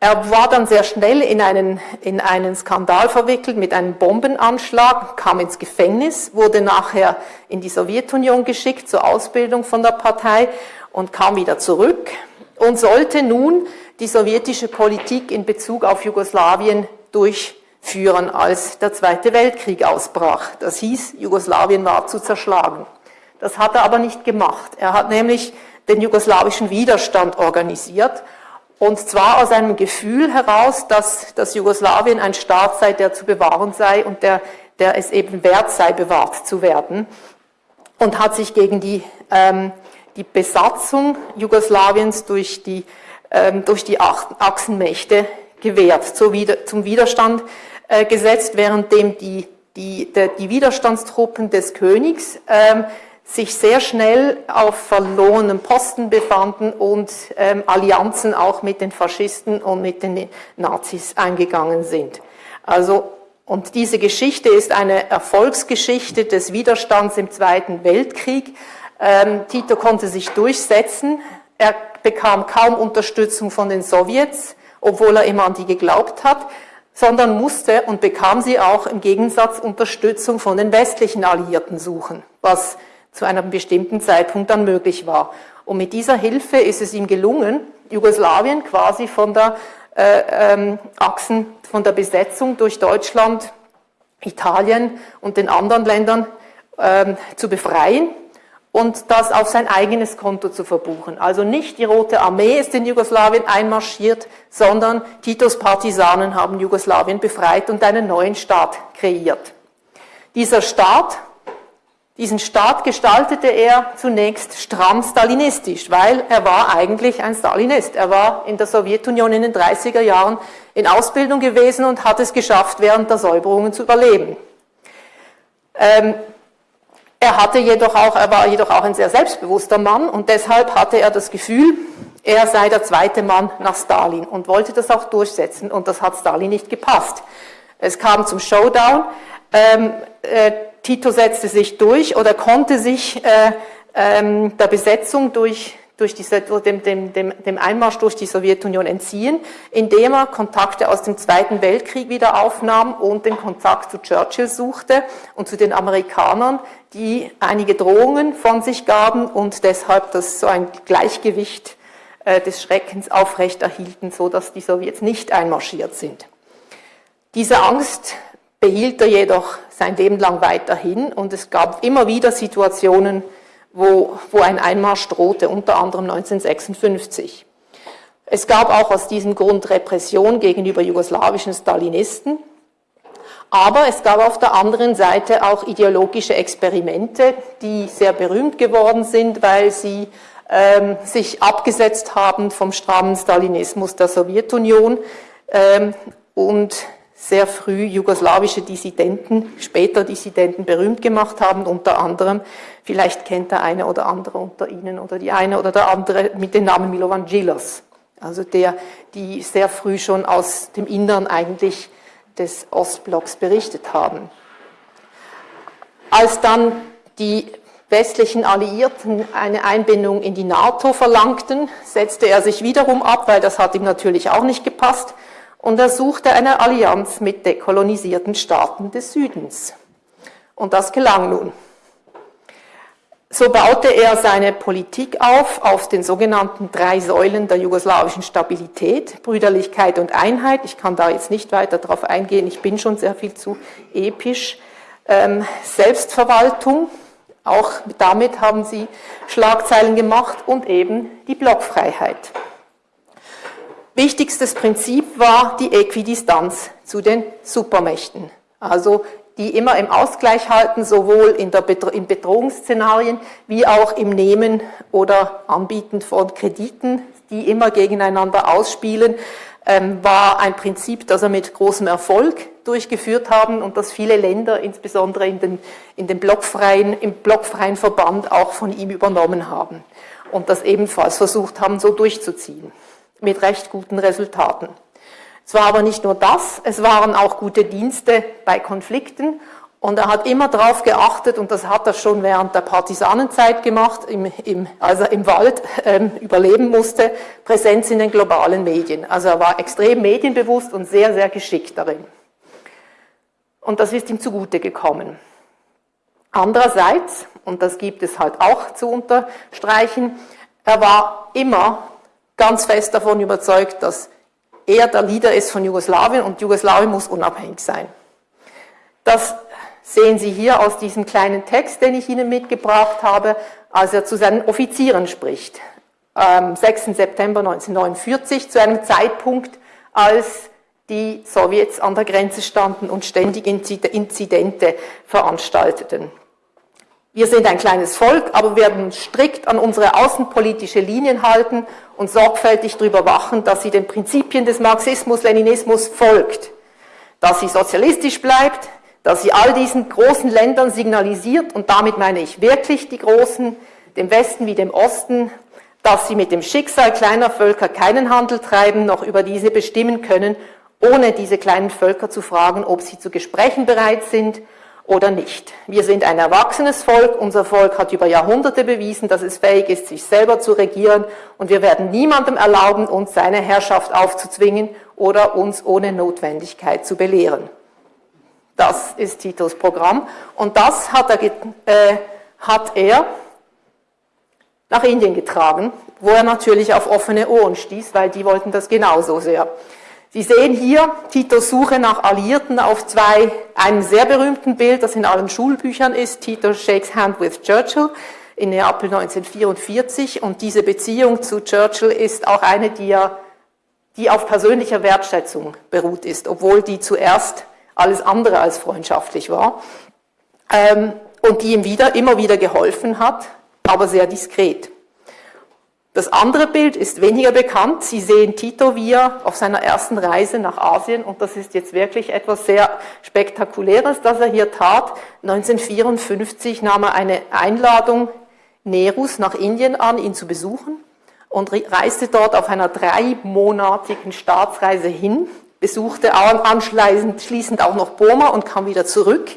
Er war dann sehr schnell in einen, in einen Skandal verwickelt mit einem Bombenanschlag, kam ins Gefängnis, wurde nachher in die Sowjetunion geschickt zur Ausbildung von der Partei und kam wieder zurück und sollte nun die sowjetische Politik in Bezug auf Jugoslawien durchführen, als der Zweite Weltkrieg ausbrach. Das hieß, Jugoslawien war zu zerschlagen. Das hat er aber nicht gemacht. Er hat nämlich den jugoslawischen Widerstand organisiert. Und zwar aus einem Gefühl heraus, dass das Jugoslawien ein Staat sei, der zu bewahren sei und der, der es eben wert sei, bewahrt zu werden. Und hat sich gegen die, ähm, die Besatzung Jugoslawiens durch die, ähm, durch die Achsenmächte gewehrt, zum Widerstand äh, gesetzt, währenddem die, die, die Widerstandstruppen des Königs ähm, sich sehr schnell auf verlorenem Posten befanden und ähm, Allianzen auch mit den Faschisten und mit den Nazis eingegangen sind. Also, und diese Geschichte ist eine Erfolgsgeschichte des Widerstands im Zweiten Weltkrieg. Ähm, Tito konnte sich durchsetzen. Er bekam kaum Unterstützung von den Sowjets, obwohl er immer an die geglaubt hat, sondern musste und bekam sie auch im Gegensatz Unterstützung von den westlichen Alliierten suchen, was zu einem bestimmten Zeitpunkt dann möglich war. Und mit dieser Hilfe ist es ihm gelungen, Jugoslawien quasi von der äh, ähm, Achsen, von der Besetzung durch Deutschland, Italien und den anderen Ländern ähm, zu befreien und das auf sein eigenes Konto zu verbuchen. Also nicht die Rote Armee ist in Jugoslawien einmarschiert, sondern Titos Partisanen haben Jugoslawien befreit und einen neuen Staat kreiert. Dieser Staat diesen Staat gestaltete er zunächst stramm stalinistisch, weil er war eigentlich ein Stalinist. Er war in der Sowjetunion in den 30er Jahren in Ausbildung gewesen und hat es geschafft, während der Säuberungen zu überleben. Ähm, er, hatte jedoch auch, er war jedoch auch ein sehr selbstbewusster Mann und deshalb hatte er das Gefühl, er sei der zweite Mann nach Stalin und wollte das auch durchsetzen und das hat Stalin nicht gepasst. Es kam zum Showdown. Ähm, äh, Tito setzte sich durch oder konnte sich äh, ähm, der Besetzung durch, durch dem, dem, dem, dem Einmarsch durch die Sowjetunion entziehen, indem er Kontakte aus dem Zweiten Weltkrieg wieder aufnahm und den Kontakt zu Churchill suchte und zu den Amerikanern, die einige Drohungen von sich gaben und deshalb das so ein Gleichgewicht äh, des Schreckens aufrechterhielten, so dass die Sowjets nicht einmarschiert sind. Diese Angst behielt er jedoch sein Leben lang weiterhin und es gab immer wieder Situationen, wo, wo ein Einmarsch drohte, unter anderem 1956. Es gab auch aus diesem Grund Repression gegenüber jugoslawischen Stalinisten Aber es gab auf der anderen Seite auch ideologische Experimente, die sehr berühmt geworden sind, weil sie ähm, sich abgesetzt haben vom strammen Stalinismus der Sowjetunion ähm, und sehr früh jugoslawische Dissidenten, später Dissidenten berühmt gemacht haben, unter anderem, vielleicht kennt der eine oder andere unter Ihnen oder die eine oder der andere mit dem Namen Milovan Djilas, also der, die sehr früh schon aus dem Innern eigentlich des Ostblocks berichtet haben. Als dann die westlichen Alliierten eine Einbindung in die NATO verlangten, setzte er sich wiederum ab, weil das hat ihm natürlich auch nicht gepasst, und er suchte eine Allianz mit dekolonisierten Staaten des Südens. Und das gelang nun. So baute er seine Politik auf, auf den sogenannten drei Säulen der jugoslawischen Stabilität, Brüderlichkeit und Einheit. Ich kann da jetzt nicht weiter darauf eingehen, ich bin schon sehr viel zu episch. Ähm, Selbstverwaltung, auch damit haben sie Schlagzeilen gemacht und eben die Blockfreiheit. Wichtigstes Prinzip war die Äquidistanz zu den Supermächten. Also die immer im Ausgleich halten, sowohl in, der Bedro in Bedrohungsszenarien wie auch im Nehmen oder Anbieten von Krediten, die immer gegeneinander ausspielen, ähm, war ein Prinzip, das er mit großem Erfolg durchgeführt haben und das viele Länder, insbesondere in den, in den blockfreien, im blockfreien Verband, auch von ihm übernommen haben und das ebenfalls versucht haben, so durchzuziehen, mit recht guten Resultaten. Es war aber nicht nur das, es waren auch gute Dienste bei Konflikten und er hat immer darauf geachtet, und das hat er schon während der Partisanenzeit gemacht, im, im, als er im Wald ähm, überleben musste, Präsenz in den globalen Medien. Also er war extrem medienbewusst und sehr, sehr geschickt darin. Und das ist ihm zugute gekommen. Andererseits, und das gibt es halt auch zu unterstreichen, er war immer ganz fest davon überzeugt, dass er der Leader ist von Jugoslawien und Jugoslawien muss unabhängig sein. Das sehen Sie hier aus diesem kleinen Text, den ich Ihnen mitgebracht habe, als er zu seinen Offizieren spricht. Am 6. September 1949, zu einem Zeitpunkt, als die Sowjets an der Grenze standen und ständig Inzidente veranstalteten. Wir sind ein kleines Volk, aber wir werden strikt an unsere außenpolitische Linien halten und sorgfältig darüber wachen, dass sie den Prinzipien des Marxismus-Leninismus folgt, dass sie sozialistisch bleibt, dass sie all diesen großen Ländern signalisiert, und damit meine ich wirklich die großen, dem Westen wie dem Osten, dass sie mit dem Schicksal kleiner Völker keinen Handel treiben, noch über diese bestimmen können, ohne diese kleinen Völker zu fragen, ob sie zu Gesprächen bereit sind oder nicht. Wir sind ein erwachsenes Volk, unser Volk hat über Jahrhunderte bewiesen, dass es fähig ist, sich selber zu regieren und wir werden niemandem erlauben, uns seine Herrschaft aufzuzwingen oder uns ohne Notwendigkeit zu belehren. Das ist Titos Programm und das hat er, äh, hat er nach Indien getragen, wo er natürlich auf offene Ohren stieß, weil die wollten das genauso sehr. Sie sehen hier Titos Suche nach Alliierten auf zwei, einem sehr berühmten Bild, das in allen Schulbüchern ist, Tito shakes hand with Churchill in Neapel 1944 und diese Beziehung zu Churchill ist auch eine, die, er, die auf persönlicher Wertschätzung beruht ist, obwohl die zuerst alles andere als freundschaftlich war ähm, und die ihm wieder, immer wieder geholfen hat, aber sehr diskret. Das andere Bild ist weniger bekannt. Sie sehen Tito Via auf seiner ersten Reise nach Asien und das ist jetzt wirklich etwas sehr Spektakuläres, das er hier tat. 1954 nahm er eine Einladung Nerus nach Indien an, ihn zu besuchen und reiste dort auf einer dreimonatigen Staatsreise hin, besuchte anschließend auch noch Burma und kam wieder zurück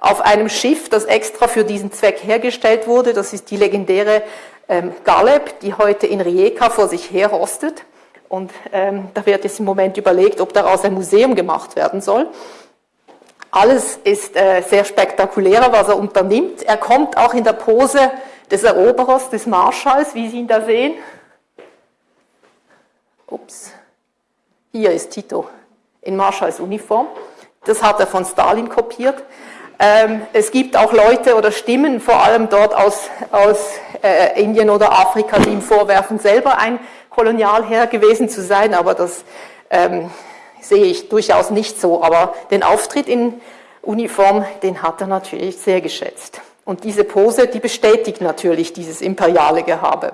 auf einem Schiff, das extra für diesen Zweck hergestellt wurde. Das ist die legendäre ähm, Galeb, die heute in Rijeka vor sich her rostet. Und ähm, da wird jetzt im Moment überlegt, ob daraus ein Museum gemacht werden soll. Alles ist äh, sehr spektakulärer, was er unternimmt. Er kommt auch in der Pose des Eroberers, des Marschalls, wie Sie ihn da sehen. Ups. Hier ist Tito in Marschalls Uniform. Das hat er von Stalin kopiert. Ähm, es gibt auch Leute oder Stimmen, vor allem dort aus, aus äh, Indien oder Afrika, die ihm vorwerfen, selber ein Kolonialherr gewesen zu sein, aber das ähm, sehe ich durchaus nicht so. Aber den Auftritt in Uniform, den hat er natürlich sehr geschätzt. Und diese Pose, die bestätigt natürlich dieses imperiale Gehabe.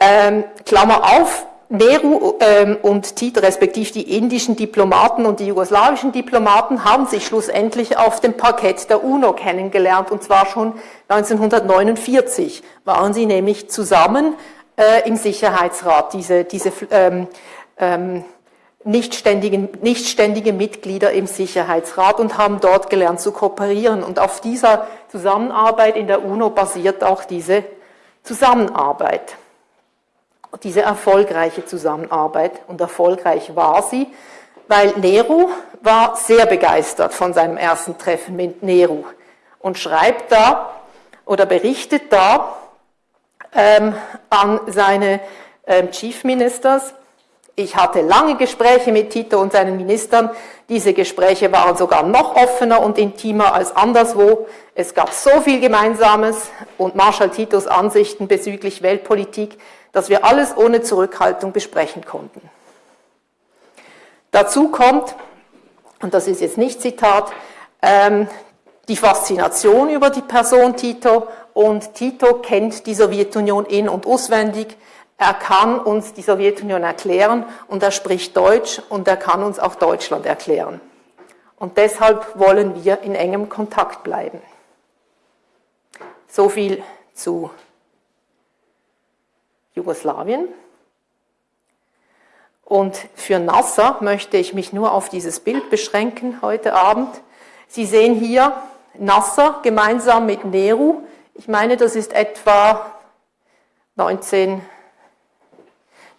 Ähm, Klammer auf, Nehru ähm, und Tito, respektive die indischen Diplomaten und die jugoslawischen Diplomaten, haben sich schlussendlich auf dem Parkett der UNO kennengelernt, und zwar schon 1949 waren sie nämlich zusammen äh, im Sicherheitsrat, diese, diese ähm, ähm, nichtständigen, nichtständige Mitglieder im Sicherheitsrat und haben dort gelernt zu kooperieren. Und auf dieser Zusammenarbeit in der UNO basiert auch diese Zusammenarbeit, diese erfolgreiche Zusammenarbeit. Und erfolgreich war sie, weil Nehru war sehr begeistert von seinem ersten Treffen mit Nehru und schreibt da oder berichtet da ähm, an seine ähm, Chief Ministers, ich hatte lange Gespräche mit Tito und seinen Ministern. Diese Gespräche waren sogar noch offener und intimer als anderswo. Es gab so viel Gemeinsames und Marschall Titos Ansichten bezüglich Weltpolitik, dass wir alles ohne Zurückhaltung besprechen konnten. Dazu kommt, und das ist jetzt nicht Zitat, ähm, die Faszination über die Person Tito und Tito kennt die Sowjetunion in- und auswendig. Er kann uns die Sowjetunion erklären und er spricht Deutsch und er kann uns auch Deutschland erklären. Und deshalb wollen wir in engem Kontakt bleiben. So viel zu Jugoslawien. Und für Nasser möchte ich mich nur auf dieses Bild beschränken heute Abend. Sie sehen hier Nasser gemeinsam mit Nehru. Ich meine, das ist etwa 19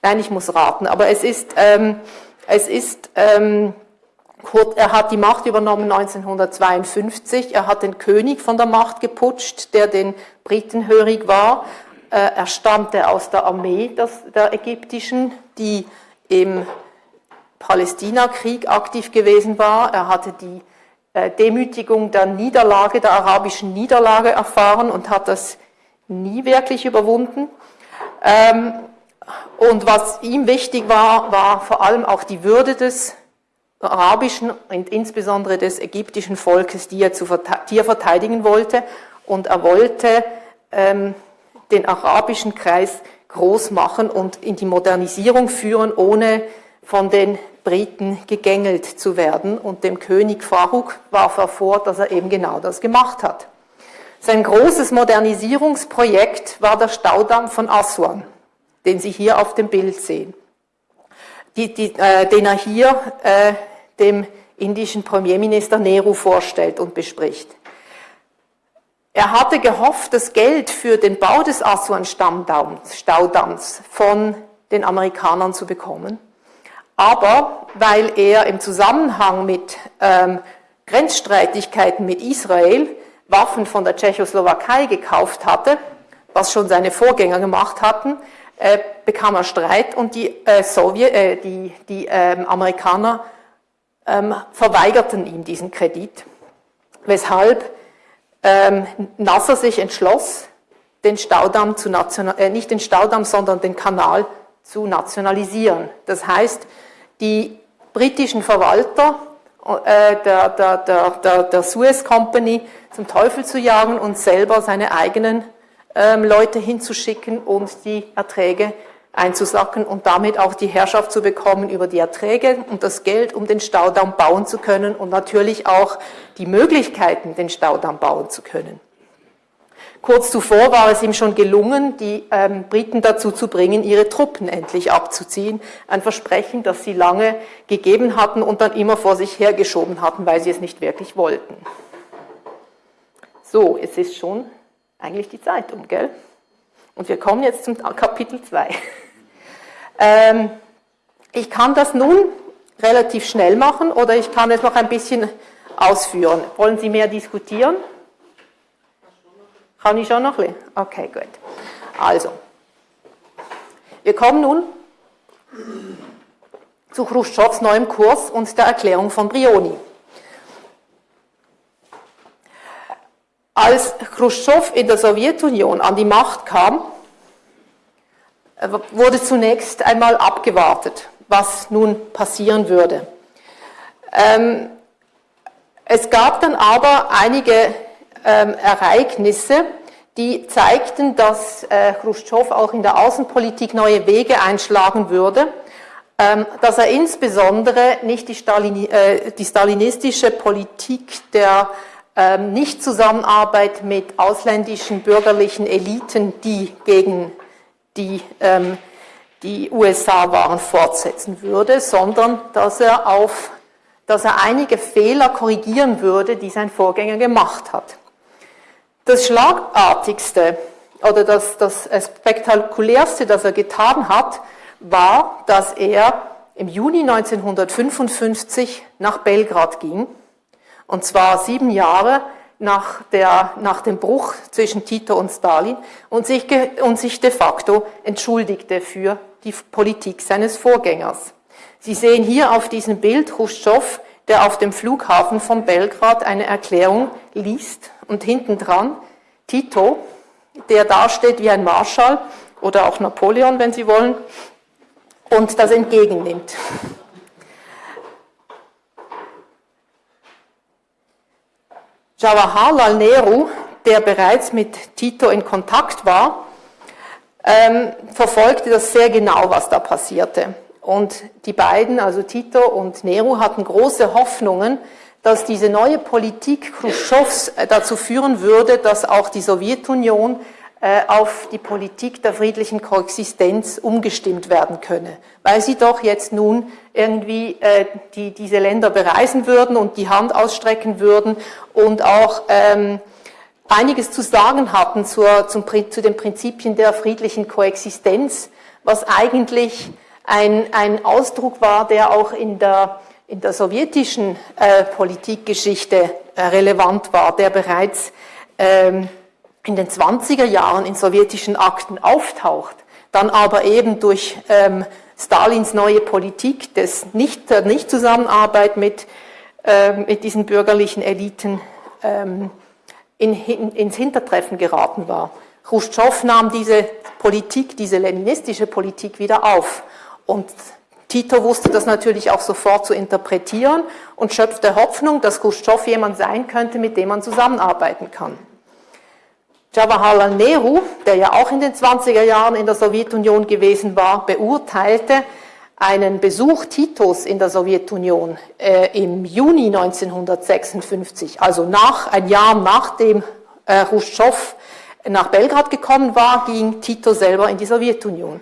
Nein, ich muss raten, aber es ist, ähm, es ist ähm, er hat die Macht übernommen 1952, er hat den König von der Macht geputscht, der den Briten hörig war. Äh, er stammte aus der Armee der ägyptischen, die im Palästinakrieg aktiv gewesen war. Er hatte die äh, Demütigung der Niederlage, der arabischen Niederlage erfahren und hat das nie wirklich überwunden. Ähm, und was ihm wichtig war, war vor allem auch die Würde des arabischen und insbesondere des ägyptischen Volkes, die er, zu, die er verteidigen wollte. Und er wollte ähm, den arabischen Kreis groß machen und in die Modernisierung führen, ohne von den Briten gegängelt zu werden. Und dem König Faruk warf er vor, dass er eben genau das gemacht hat. Sein großes Modernisierungsprojekt war der Staudamm von Aswan den Sie hier auf dem Bild sehen, die, die, äh, den er hier äh, dem indischen Premierminister Nehru vorstellt und bespricht. Er hatte gehofft, das Geld für den Bau des Aswan-Staudamms von den Amerikanern zu bekommen. Aber weil er im Zusammenhang mit ähm, Grenzstreitigkeiten mit Israel Waffen von der Tschechoslowakei gekauft hatte, was schon seine Vorgänger gemacht hatten, äh, bekam er Streit und die, äh, Sowjet, äh, die, die ähm, Amerikaner ähm, verweigerten ihm diesen Kredit, weshalb ähm, Nasser sich entschloss, den Staudamm zu national, äh, nicht den Staudamm, sondern den Kanal zu nationalisieren. Das heißt, die britischen Verwalter äh, der, der, der, der Suez Company zum Teufel zu jagen und selber seine eigenen ähm, Leute hinzuschicken und die Erträge einzusacken und damit auch die Herrschaft zu bekommen über die Erträge und das Geld, um den Staudamm bauen zu können und natürlich auch die Möglichkeiten, den Staudamm bauen zu können. Kurz zuvor war es ihm schon gelungen, die ähm, Briten dazu zu bringen, ihre Truppen endlich abzuziehen. Ein Versprechen, das sie lange gegeben hatten und dann immer vor sich hergeschoben hatten, weil sie es nicht wirklich wollten. So, es ist schon eigentlich die Zeit um, gell? Und wir kommen jetzt zum Kapitel 2. ähm, ich kann das nun relativ schnell machen oder ich kann es noch ein bisschen ausführen. Wollen Sie mehr diskutieren? Kann ich schon noch ein bisschen? Okay, gut. Also, wir kommen nun zu Khrushchevs neuem Kurs und der Erklärung von Brioni. Als Khrushchev in der Sowjetunion an die Macht kam, wurde zunächst einmal abgewartet, was nun passieren würde. Ähm, Es gab dann aber einige ähm, Ereignisse, die zeigten, dass äh, Khrushchev auch in der Außenpolitik neue Wege einschlagen würde, ähm, dass er insbesondere nicht die, Stalin, äh, die stalinistische Politik der Nicht-Zusammenarbeit mit ausländischen bürgerlichen Eliten, die gegen die, ähm, die USA waren, fortsetzen würde, sondern dass er, auf, dass er einige Fehler korrigieren würde, die sein Vorgänger gemacht hat. Das Schlagartigste oder das, das Spektakulärste, das er getan hat, war, dass er im Juni 1955 nach Belgrad ging, und zwar sieben Jahre nach, der, nach dem Bruch zwischen Tito und Stalin und sich, und sich de facto entschuldigte für die Politik seines Vorgängers. Sie sehen hier auf diesem Bild Khrushchev, der auf dem Flughafen von Belgrad eine Erklärung liest und hinten dran Tito, der dasteht wie ein Marschall oder auch Napoleon, wenn Sie wollen, und das entgegennimmt. Jawaharlal Nehru, der bereits mit Tito in Kontakt war, ähm, verfolgte das sehr genau, was da passierte. Und die beiden, also Tito und Nehru, hatten große Hoffnungen, dass diese neue Politik Khrushchevs äh, dazu führen würde, dass auch die Sowjetunion auf die Politik der friedlichen Koexistenz umgestimmt werden könne, weil sie doch jetzt nun irgendwie äh, die, diese Länder bereisen würden und die Hand ausstrecken würden und auch ähm, einiges zu sagen hatten zur, zum, zu den Prinzipien der friedlichen Koexistenz, was eigentlich ein, ein Ausdruck war, der auch in der in der sowjetischen äh, Politikgeschichte äh, relevant war, der bereits ähm, in den 20er Jahren in sowjetischen Akten auftaucht, dann aber eben durch ähm, Stalins neue Politik des nicht, der Nichtzusammenarbeit mit, äh, mit diesen bürgerlichen Eliten ähm, in, in, ins Hintertreffen geraten war. Khrushchev nahm diese Politik, diese leninistische Politik wieder auf und Tito wusste das natürlich auch sofort zu interpretieren und schöpfte Hoffnung, dass Khrushchev jemand sein könnte, mit dem man zusammenarbeiten kann. Jawaharlal Nehru, der ja auch in den 20er Jahren in der Sowjetunion gewesen war, beurteilte einen Besuch Titos in der Sowjetunion äh, im Juni 1956, also nach, ein Jahr nachdem äh, Khrushchev nach Belgrad gekommen war, ging Tito selber in die Sowjetunion.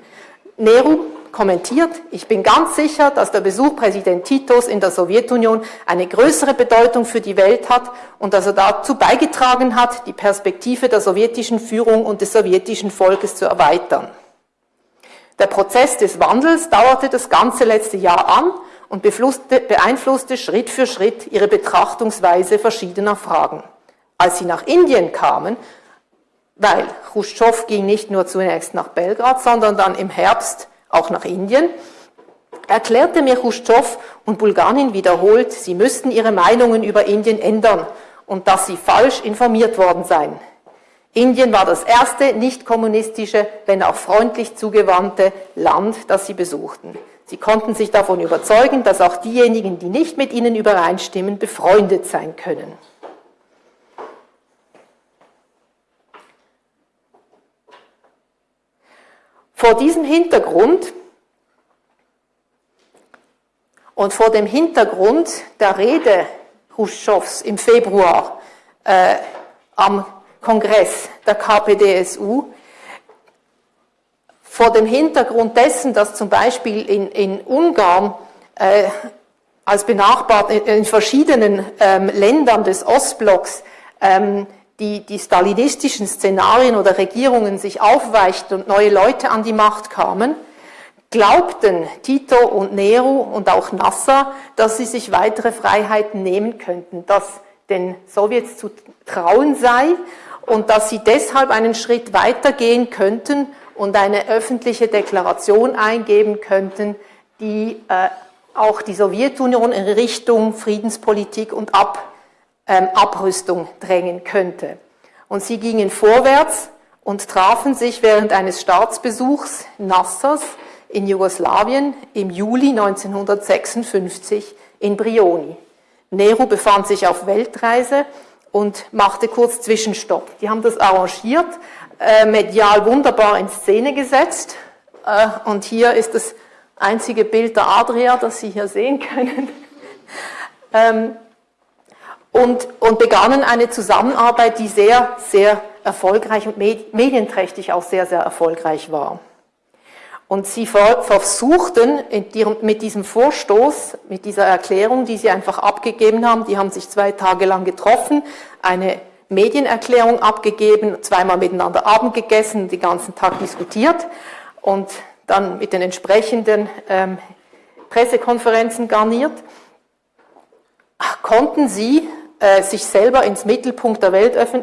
Nehru kommentiert, ich bin ganz sicher, dass der Besuch Präsident Titos in der Sowjetunion eine größere Bedeutung für die Welt hat und dass er dazu beigetragen hat, die Perspektive der sowjetischen Führung und des sowjetischen Volkes zu erweitern. Der Prozess des Wandels dauerte das ganze letzte Jahr an und beeinflusste Schritt für Schritt ihre Betrachtungsweise verschiedener Fragen. Als sie nach Indien kamen, weil Khrushchev ging nicht nur zunächst nach Belgrad, sondern dann im Herbst auch nach Indien, erklärte mir Khrushchev und Bulganin wiederholt, sie müssten ihre Meinungen über Indien ändern und dass sie falsch informiert worden seien. Indien war das erste nicht kommunistische, wenn auch freundlich zugewandte Land, das sie besuchten. Sie konnten sich davon überzeugen, dass auch diejenigen, die nicht mit ihnen übereinstimmen, befreundet sein können. Vor diesem Hintergrund und vor dem Hintergrund der Rede Khrushchevs im Februar äh, am Kongress der KPDSU, vor dem Hintergrund dessen, dass zum Beispiel in, in Ungarn äh, als benachbart in, in verschiedenen ähm, Ländern des Ostblocks ähm, die, die stalinistischen Szenarien oder Regierungen sich aufweichten und neue Leute an die Macht kamen, glaubten Tito und Nehru und auch Nasser, dass sie sich weitere Freiheiten nehmen könnten, dass den Sowjets zu trauen sei und dass sie deshalb einen Schritt weitergehen könnten und eine öffentliche Deklaration eingeben könnten, die äh, auch die Sowjetunion in Richtung Friedenspolitik und Ab ähm, Abrüstung drängen könnte. Und sie gingen vorwärts und trafen sich während eines Staatsbesuchs Nassers in Jugoslawien im Juli 1956 in Brioni. Nehru befand sich auf Weltreise und machte kurz Zwischenstopp. Die haben das arrangiert, äh, medial wunderbar in Szene gesetzt. Äh, und hier ist das einzige Bild der Adria, das Sie hier sehen können. ähm, und, und begannen eine Zusammenarbeit, die sehr, sehr erfolgreich und medienträchtig auch sehr, sehr erfolgreich war. Und sie versuchten mit diesem Vorstoß, mit dieser Erklärung, die sie einfach abgegeben haben, die haben sich zwei Tage lang getroffen, eine Medienerklärung abgegeben, zweimal miteinander Abend gegessen, den ganzen Tag diskutiert und dann mit den entsprechenden ähm, Pressekonferenzen garniert, konnten sie äh, sich selber ins Mittelpunkt der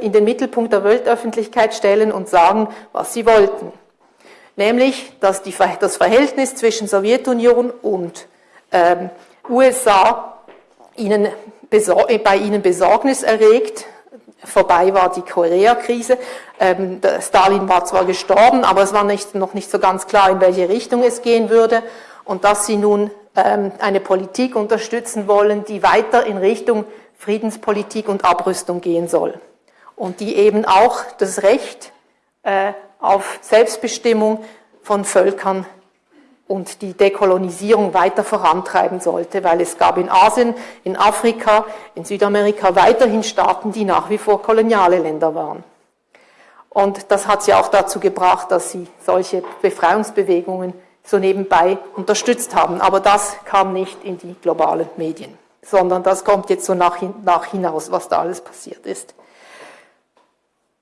in den Mittelpunkt der Weltöffentlichkeit stellen und sagen, was sie wollten. Nämlich, dass die, das Verhältnis zwischen Sowjetunion und ähm, USA ihnen, bei ihnen Besorgnis erregt. Vorbei war die Koreakrise. Ähm, Stalin war zwar gestorben, aber es war nicht, noch nicht so ganz klar, in welche Richtung es gehen würde. Und dass sie nun ähm, eine Politik unterstützen wollen, die weiter in Richtung Friedenspolitik und Abrüstung gehen soll. Und die eben auch das Recht äh, auf Selbstbestimmung von Völkern und die Dekolonisierung weiter vorantreiben sollte, weil es gab in Asien, in Afrika, in Südamerika weiterhin Staaten, die nach wie vor koloniale Länder waren. Und das hat sie auch dazu gebracht, dass sie solche Befreiungsbewegungen so nebenbei unterstützt haben. Aber das kam nicht in die globalen Medien sondern das kommt jetzt so nach, nach hinaus, was da alles passiert ist.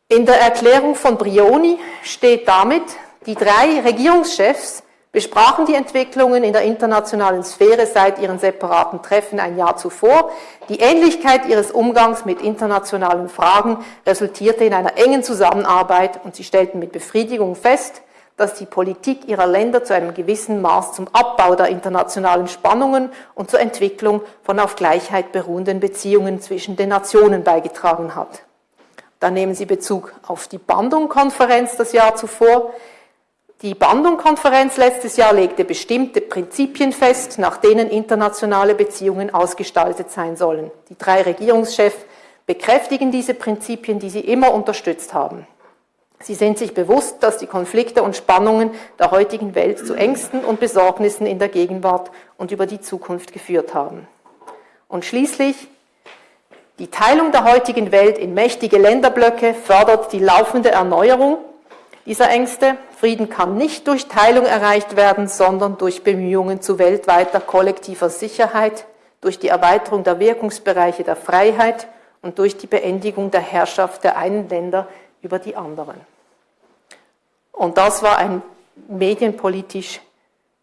In der Erklärung von Brioni steht damit, die drei Regierungschefs besprachen die Entwicklungen in der internationalen Sphäre seit ihren separaten Treffen ein Jahr zuvor. Die Ähnlichkeit ihres Umgangs mit internationalen Fragen resultierte in einer engen Zusammenarbeit und sie stellten mit Befriedigung fest, dass die Politik ihrer Länder zu einem gewissen Maß zum Abbau der internationalen Spannungen und zur Entwicklung von auf Gleichheit beruhenden Beziehungen zwischen den Nationen beigetragen hat. Da nehmen Sie Bezug auf die Bandung-Konferenz das Jahr zuvor. Die Bandung-Konferenz letztes Jahr legte bestimmte Prinzipien fest, nach denen internationale Beziehungen ausgestaltet sein sollen. Die drei Regierungschefs bekräftigen diese Prinzipien, die sie immer unterstützt haben. Sie sind sich bewusst, dass die Konflikte und Spannungen der heutigen Welt zu Ängsten und Besorgnissen in der Gegenwart und über die Zukunft geführt haben. Und schließlich, die Teilung der heutigen Welt in mächtige Länderblöcke fördert die laufende Erneuerung dieser Ängste. Frieden kann nicht durch Teilung erreicht werden, sondern durch Bemühungen zu weltweiter kollektiver Sicherheit, durch die Erweiterung der Wirkungsbereiche der Freiheit und durch die Beendigung der Herrschaft der einen Länder über die anderen. Und das war ein medienpolitisch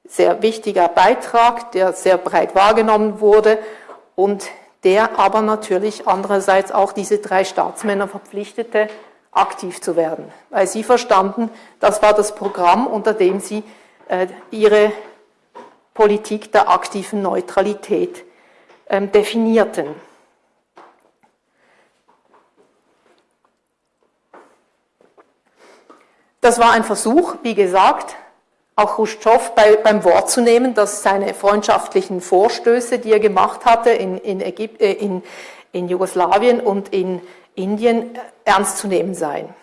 sehr wichtiger Beitrag, der sehr breit wahrgenommen wurde und der aber natürlich andererseits auch diese drei Staatsmänner verpflichtete, aktiv zu werden, weil sie verstanden, das war das Programm, unter dem sie äh, ihre Politik der aktiven Neutralität ähm, definierten. Das war ein Versuch, wie gesagt, auch Khrushchev bei, beim Wort zu nehmen, dass seine freundschaftlichen Vorstöße, die er gemacht hatte in, in, Ägypt, äh, in, in Jugoslawien und in Indien, ernst zu nehmen seien.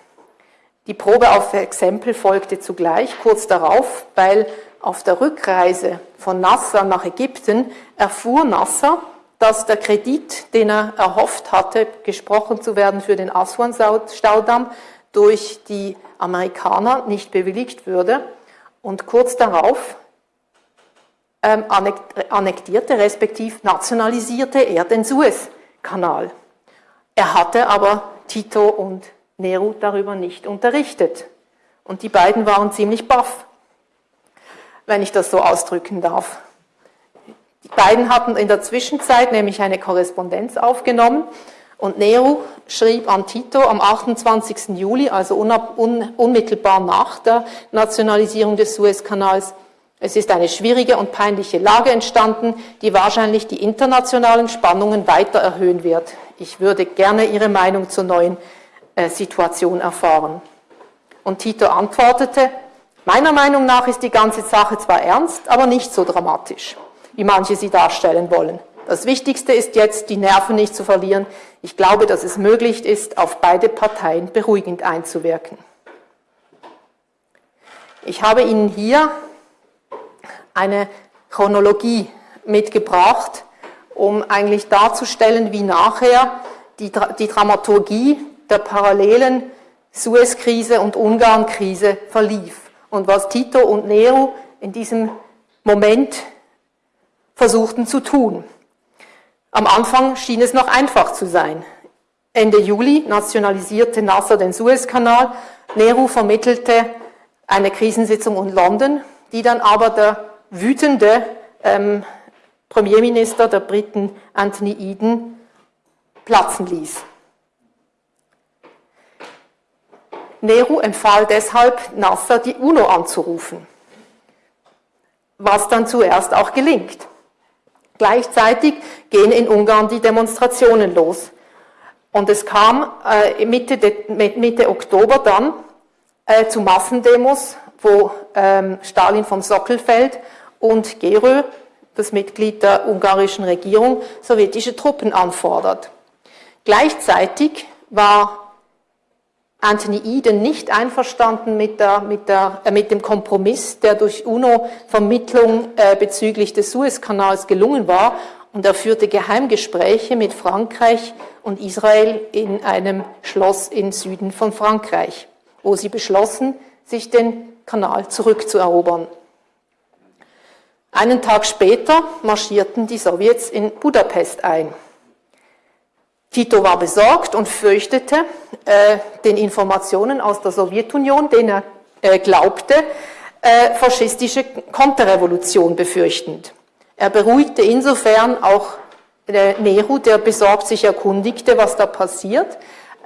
Die Probe auf Exempel folgte zugleich kurz darauf, weil auf der Rückreise von Nasser nach Ägypten erfuhr Nasser, dass der Kredit, den er erhofft hatte, gesprochen zu werden für den Aswan-Staudamm, durch die Amerikaner nicht bewilligt würde. Und kurz darauf ähm, annektierte, respektiv nationalisierte er den Suezkanal. Er hatte aber Tito und Nehru darüber nicht unterrichtet. Und die beiden waren ziemlich baff, wenn ich das so ausdrücken darf. Die beiden hatten in der Zwischenzeit nämlich eine Korrespondenz aufgenommen und Nehru schrieb an Tito am 28. Juli, also unmittelbar nach der Nationalisierung des Suezkanals, es ist eine schwierige und peinliche Lage entstanden, die wahrscheinlich die internationalen Spannungen weiter erhöhen wird. Ich würde gerne Ihre Meinung zur neuen äh, Situation erfahren. Und Tito antwortete, meiner Meinung nach ist die ganze Sache zwar ernst, aber nicht so dramatisch, wie manche sie darstellen wollen. Das Wichtigste ist jetzt, die Nerven nicht zu verlieren. Ich glaube, dass es möglich ist, auf beide Parteien beruhigend einzuwirken. Ich habe Ihnen hier eine Chronologie mitgebracht, um eigentlich darzustellen, wie nachher die, die Dramaturgie der parallelen Suez-Krise und Ungarn-Krise verlief und was Tito und Nero in diesem Moment versuchten zu tun. Am Anfang schien es noch einfach zu sein. Ende Juli nationalisierte Nasser den Suezkanal, Nehru vermittelte eine Krisensitzung in London, die dann aber der wütende ähm, Premierminister der Briten Anthony Eden platzen ließ. Nehru empfahl deshalb Nasser, die UNO anzurufen, was dann zuerst auch gelingt. Gleichzeitig gehen in Ungarn die Demonstrationen los. Und es kam äh, Mitte, Mitte, Oktober dann äh, zu Massendemos, wo ähm, Stalin vom Sockel fällt und Gerö, das Mitglied der ungarischen Regierung, sowjetische Truppen anfordert. Gleichzeitig war Anthony Eden nicht einverstanden mit, der, mit, der, äh, mit dem Kompromiss, der durch UNO-Vermittlung äh, bezüglich des Suezkanals gelungen war. Und er führte Geheimgespräche mit Frankreich und Israel in einem Schloss im Süden von Frankreich, wo sie beschlossen, sich den Kanal zurückzuerobern. Einen Tag später marschierten die Sowjets in Budapest ein. Tito war besorgt und fürchtete äh, den Informationen aus der Sowjetunion, denen er äh, glaubte, äh, faschistische Konterrevolution befürchtend. Er beruhigte insofern auch äh, Nehru, der besorgt sich erkundigte, was da passiert,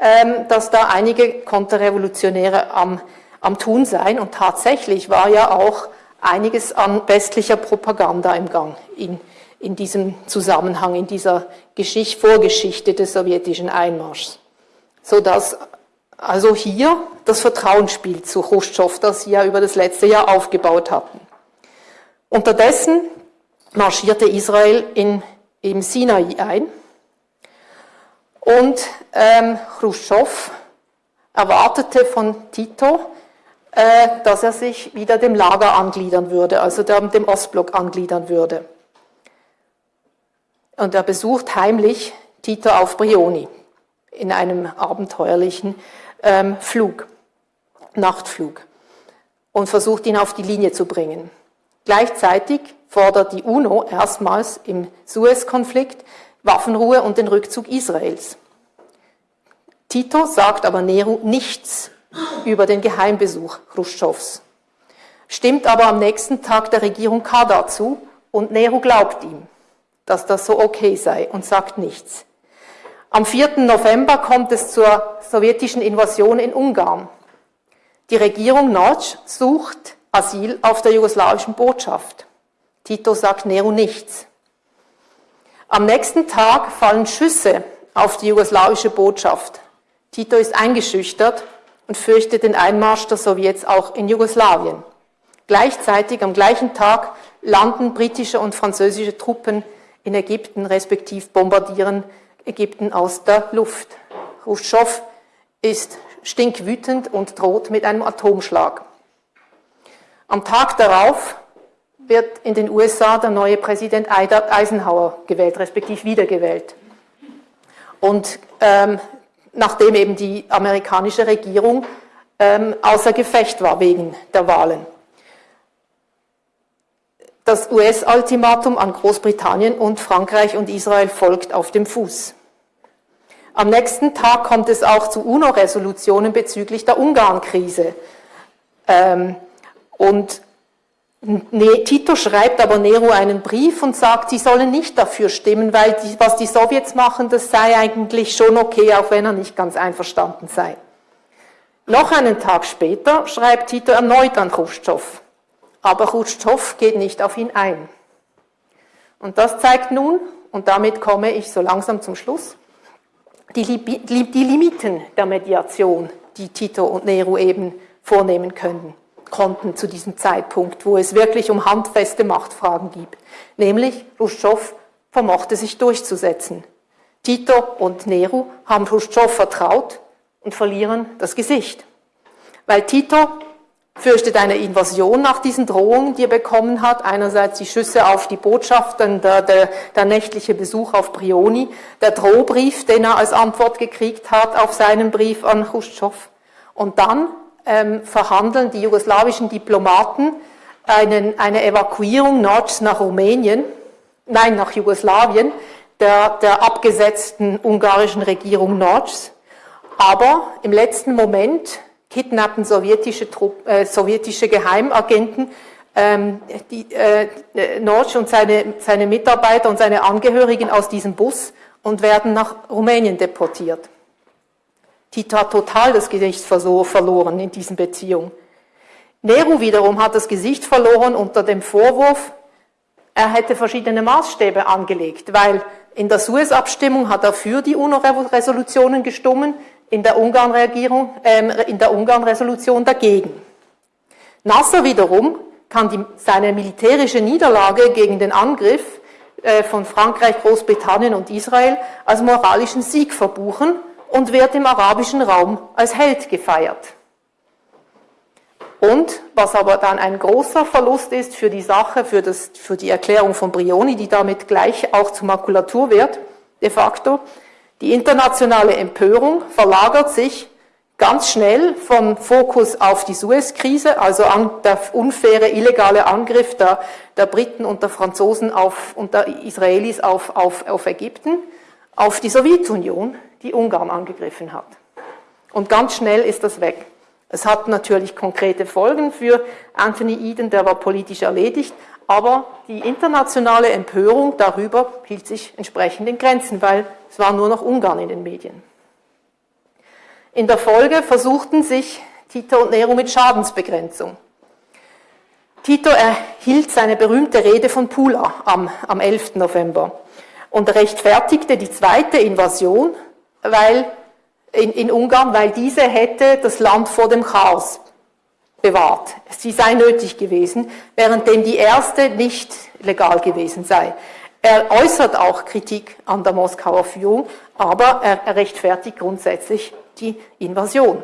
ähm, dass da einige Konterrevolutionäre am, am Tun seien. Und tatsächlich war ja auch einiges an westlicher Propaganda im Gang in in diesem Zusammenhang, in dieser Geschichte, Vorgeschichte des sowjetischen Einmarschs. Sodass also hier das Vertrauensspiel zu Khrushchev, das sie ja über das letzte Jahr aufgebaut hatten. Unterdessen marschierte Israel in, im Sinai ein und ähm, Khrushchev erwartete von Tito, äh, dass er sich wieder dem Lager angliedern würde, also dem Ostblock angliedern würde und er besucht heimlich Tito auf Brioni in einem abenteuerlichen ähm, Flug, Nachtflug und versucht ihn auf die Linie zu bringen. Gleichzeitig fordert die UNO erstmals im Suez-Konflikt Waffenruhe und den Rückzug Israels. Tito sagt aber Nehru nichts über den Geheimbesuch Khrushchevs, stimmt aber am nächsten Tag der Regierung Kader zu und Nehru glaubt ihm dass das so okay sei und sagt nichts. Am 4. November kommt es zur sowjetischen Invasion in Ungarn. Die Regierung Notch sucht Asyl auf der jugoslawischen Botschaft. Tito sagt Nero nichts. Am nächsten Tag fallen Schüsse auf die jugoslawische Botschaft. Tito ist eingeschüchtert und fürchtet den Einmarsch der Sowjets auch in Jugoslawien. Gleichzeitig am gleichen Tag landen britische und französische Truppen in Ägypten, respektiv bombardieren Ägypten aus der Luft. Khrushchev ist stinkwütend und droht mit einem Atomschlag. Am Tag darauf wird in den USA der neue Präsident Eisenhower gewählt, respektive wiedergewählt. Und ähm, nachdem eben die amerikanische Regierung ähm, außer Gefecht war wegen der Wahlen. Das US-Ultimatum an Großbritannien und Frankreich und Israel folgt auf dem Fuß. Am nächsten Tag kommt es auch zu UNO-Resolutionen bezüglich der Ungarn-Krise. Ähm, und Tito schreibt aber Nero einen Brief und sagt, sie sollen nicht dafür stimmen, weil die, was die Sowjets machen, das sei eigentlich schon okay, auch wenn er nicht ganz einverstanden sei. Noch einen Tag später schreibt Tito erneut an Khrushchev aber Khrushchev geht nicht auf ihn ein. Und das zeigt nun, und damit komme ich so langsam zum Schluss, die, die Limiten der Mediation, die Tito und Nehru eben vornehmen können, konnten zu diesem Zeitpunkt, wo es wirklich um handfeste Machtfragen geht. Nämlich Khrushchev vermochte sich durchzusetzen. Tito und Nehru haben Khrushchev vertraut und verlieren das Gesicht. Weil Tito fürchtet eine Invasion nach diesen Drohungen, die er bekommen hat. Einerseits die Schüsse auf die Botschaft, dann der, der, der nächtliche Besuch auf Brioni, der Drohbrief, den er als Antwort gekriegt hat auf seinen Brief an Khrushchev. Und dann ähm, verhandeln die jugoslawischen Diplomaten einen, eine Evakuierung Nordsch nach Rumänien, nein, nach Jugoslawien, der, der abgesetzten ungarischen Regierung Nordschs. Aber im letzten Moment kidnappten sowjetische, Trupp, äh, sowjetische Geheimagenten ähm, die, äh, Notch und seine, seine Mitarbeiter und seine Angehörigen aus diesem Bus und werden nach Rumänien deportiert. Tito hat total das Gesicht verloren in diesen Beziehungen. Nehru wiederum hat das Gesicht verloren unter dem Vorwurf, er hätte verschiedene Maßstäbe angelegt, weil in der Suez-Abstimmung hat er für die UNO-Resolutionen gestimmt, in der Ungarn-Regierung, äh, in der Ungarn-Resolution dagegen. Nasser wiederum kann die, seine militärische Niederlage gegen den Angriff äh, von Frankreich, Großbritannien und Israel als moralischen Sieg verbuchen und wird im arabischen Raum als Held gefeiert. Und was aber dann ein großer Verlust ist für die Sache, für, das, für die Erklärung von Brioni, die damit gleich auch zur Makulatur wird, de facto, die internationale Empörung verlagert sich ganz schnell vom Fokus auf die Suez-Krise, also an der unfaire, illegale Angriff der, der, Briten und der Franzosen auf, und der Israelis auf, auf, auf Ägypten, auf die Sowjetunion, die Ungarn angegriffen hat. Und ganz schnell ist das weg. Es hat natürlich konkrete Folgen für Anthony Eden, der war politisch erledigt, aber die internationale Empörung darüber hielt sich entsprechend in Grenzen, weil es war nur noch Ungarn in den Medien. In der Folge versuchten sich Tito und Nero mit Schadensbegrenzung. Tito erhielt seine berühmte Rede von Pula am, am 11. November und rechtfertigte die zweite Invasion weil, in, in Ungarn, weil diese hätte das Land vor dem Chaos bewahrt. Sie sei nötig gewesen, währenddem die erste nicht legal gewesen sei. Er äußert auch Kritik an der Moskauer Führung, aber er rechtfertigt grundsätzlich die Invasion.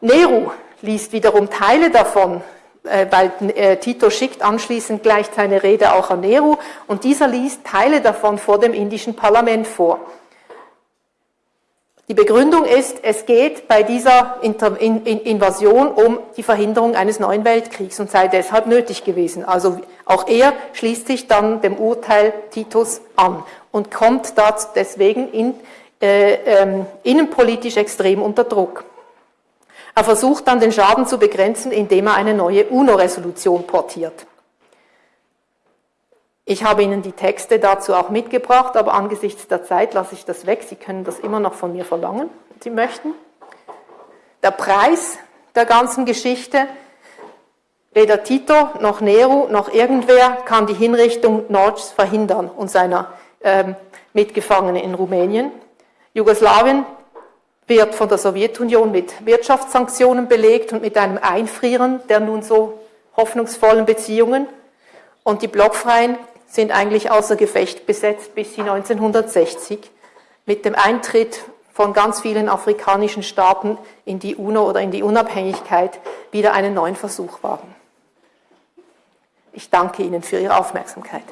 Nehru liest wiederum Teile davon, äh, weil äh, Tito schickt anschließend gleich seine Rede auch an Nehru und dieser liest Teile davon vor dem indischen Parlament vor. Die Begründung ist, es geht bei dieser Invasion um die Verhinderung eines neuen Weltkriegs und sei deshalb nötig gewesen. Also auch er schließt sich dann dem Urteil Titus an und kommt deswegen in, äh, äh, innenpolitisch extrem unter Druck. Er versucht dann den Schaden zu begrenzen, indem er eine neue UNO-Resolution portiert. Ich habe Ihnen die Texte dazu auch mitgebracht, aber angesichts der Zeit lasse ich das weg. Sie können das immer noch von mir verlangen, wenn Sie möchten. Der Preis der ganzen Geschichte, weder Tito noch Nero noch irgendwer kann die Hinrichtung Nordschs verhindern und seiner ähm, Mitgefangenen in Rumänien. Jugoslawien wird von der Sowjetunion mit Wirtschaftssanktionen belegt und mit einem Einfrieren der nun so hoffnungsvollen Beziehungen. Und die Blockfreien sind eigentlich außer Gefecht besetzt bis sie 1960 mit dem Eintritt von ganz vielen afrikanischen Staaten in die UNO oder in die Unabhängigkeit wieder einen neuen Versuch wagen. Ich danke Ihnen für Ihre Aufmerksamkeit.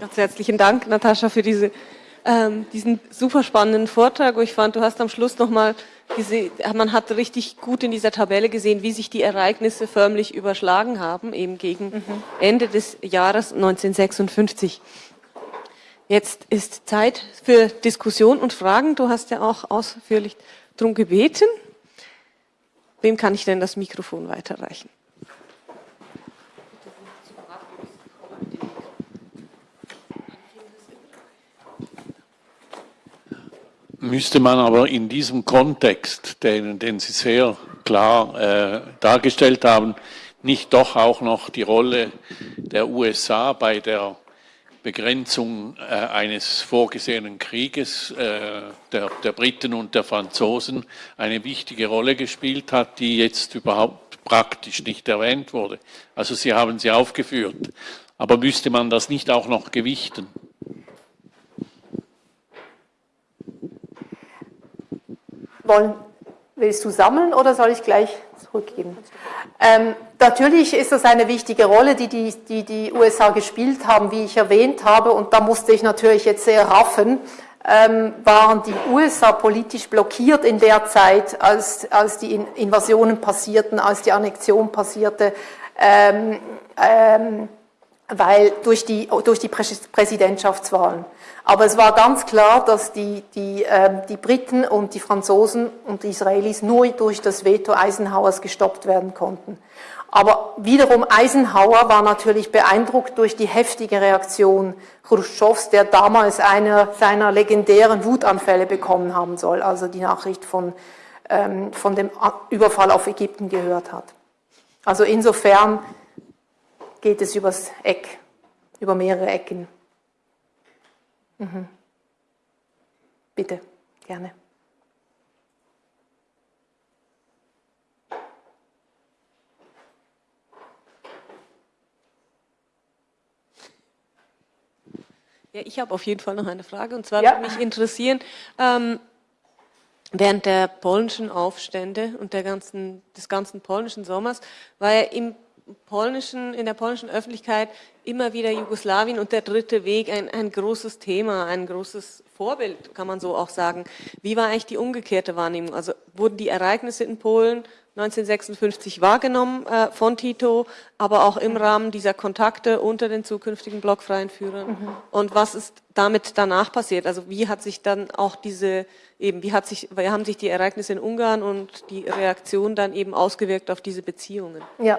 Ganz herzlichen Dank, Natascha, für diese, ähm, diesen super spannenden Vortrag. Ich fand, du hast am Schluss nochmal man hat richtig gut in dieser Tabelle gesehen, wie sich die Ereignisse förmlich überschlagen haben, eben gegen mhm. Ende des Jahres 1956. Jetzt ist Zeit für Diskussion und Fragen. Du hast ja auch ausführlich darum gebeten. Wem kann ich denn das Mikrofon weiterreichen? Müsste man aber in diesem Kontext, den, den Sie sehr klar äh, dargestellt haben, nicht doch auch noch die Rolle der USA bei der Begrenzung äh, eines vorgesehenen Krieges äh, der, der, Briten und der Franzosen eine wichtige Rolle gespielt hat, die jetzt überhaupt praktisch nicht erwähnt wurde. Also Sie haben sie aufgeführt. Aber müsste man das nicht auch noch gewichten? Wollen, willst du sammeln oder soll ich gleich zurückgeben? Ähm, natürlich ist das eine wichtige Rolle, die die, die die USA gespielt haben, wie ich erwähnt habe, und da musste ich natürlich jetzt sehr raffen, ähm, waren die USA politisch blockiert in der Zeit, als, als die Invasionen passierten, als die Annexion passierte, ähm, ähm, weil durch die, durch die Präsidentschaftswahlen. Aber es war ganz klar, dass die, die, äh, die Briten und die Franzosen und die Israelis nur durch das Veto Eisenhowers gestoppt werden konnten. Aber wiederum Eisenhower war natürlich beeindruckt durch die heftige Reaktion Khrushchevs, der damals einer seiner legendären Wutanfälle bekommen haben soll, also die Nachricht von, ähm, von dem Überfall auf Ägypten gehört hat. Also insofern geht es übers Eck, über mehrere Ecken. Mhm. Bitte, gerne. Ja, ich habe auf jeden Fall noch eine Frage und zwar ja. würde mich interessieren, ähm, während der polnischen Aufstände und der ganzen, des ganzen polnischen Sommers war ja im polnischen, in der polnischen Öffentlichkeit immer wieder Jugoslawien und der dritte Weg ein, ein großes Thema, ein großes Vorbild, kann man so auch sagen. Wie war eigentlich die umgekehrte Wahrnehmung? Also wurden die Ereignisse in Polen 1956 wahrgenommen äh, von Tito, aber auch im Rahmen dieser Kontakte unter den zukünftigen blockfreien Führern. Mhm. Und was ist damit danach passiert? Also wie hat sich dann auch diese, eben, wie hat sich, wie haben sich die Ereignisse in Ungarn und die Reaktion dann eben ausgewirkt auf diese Beziehungen? Ja,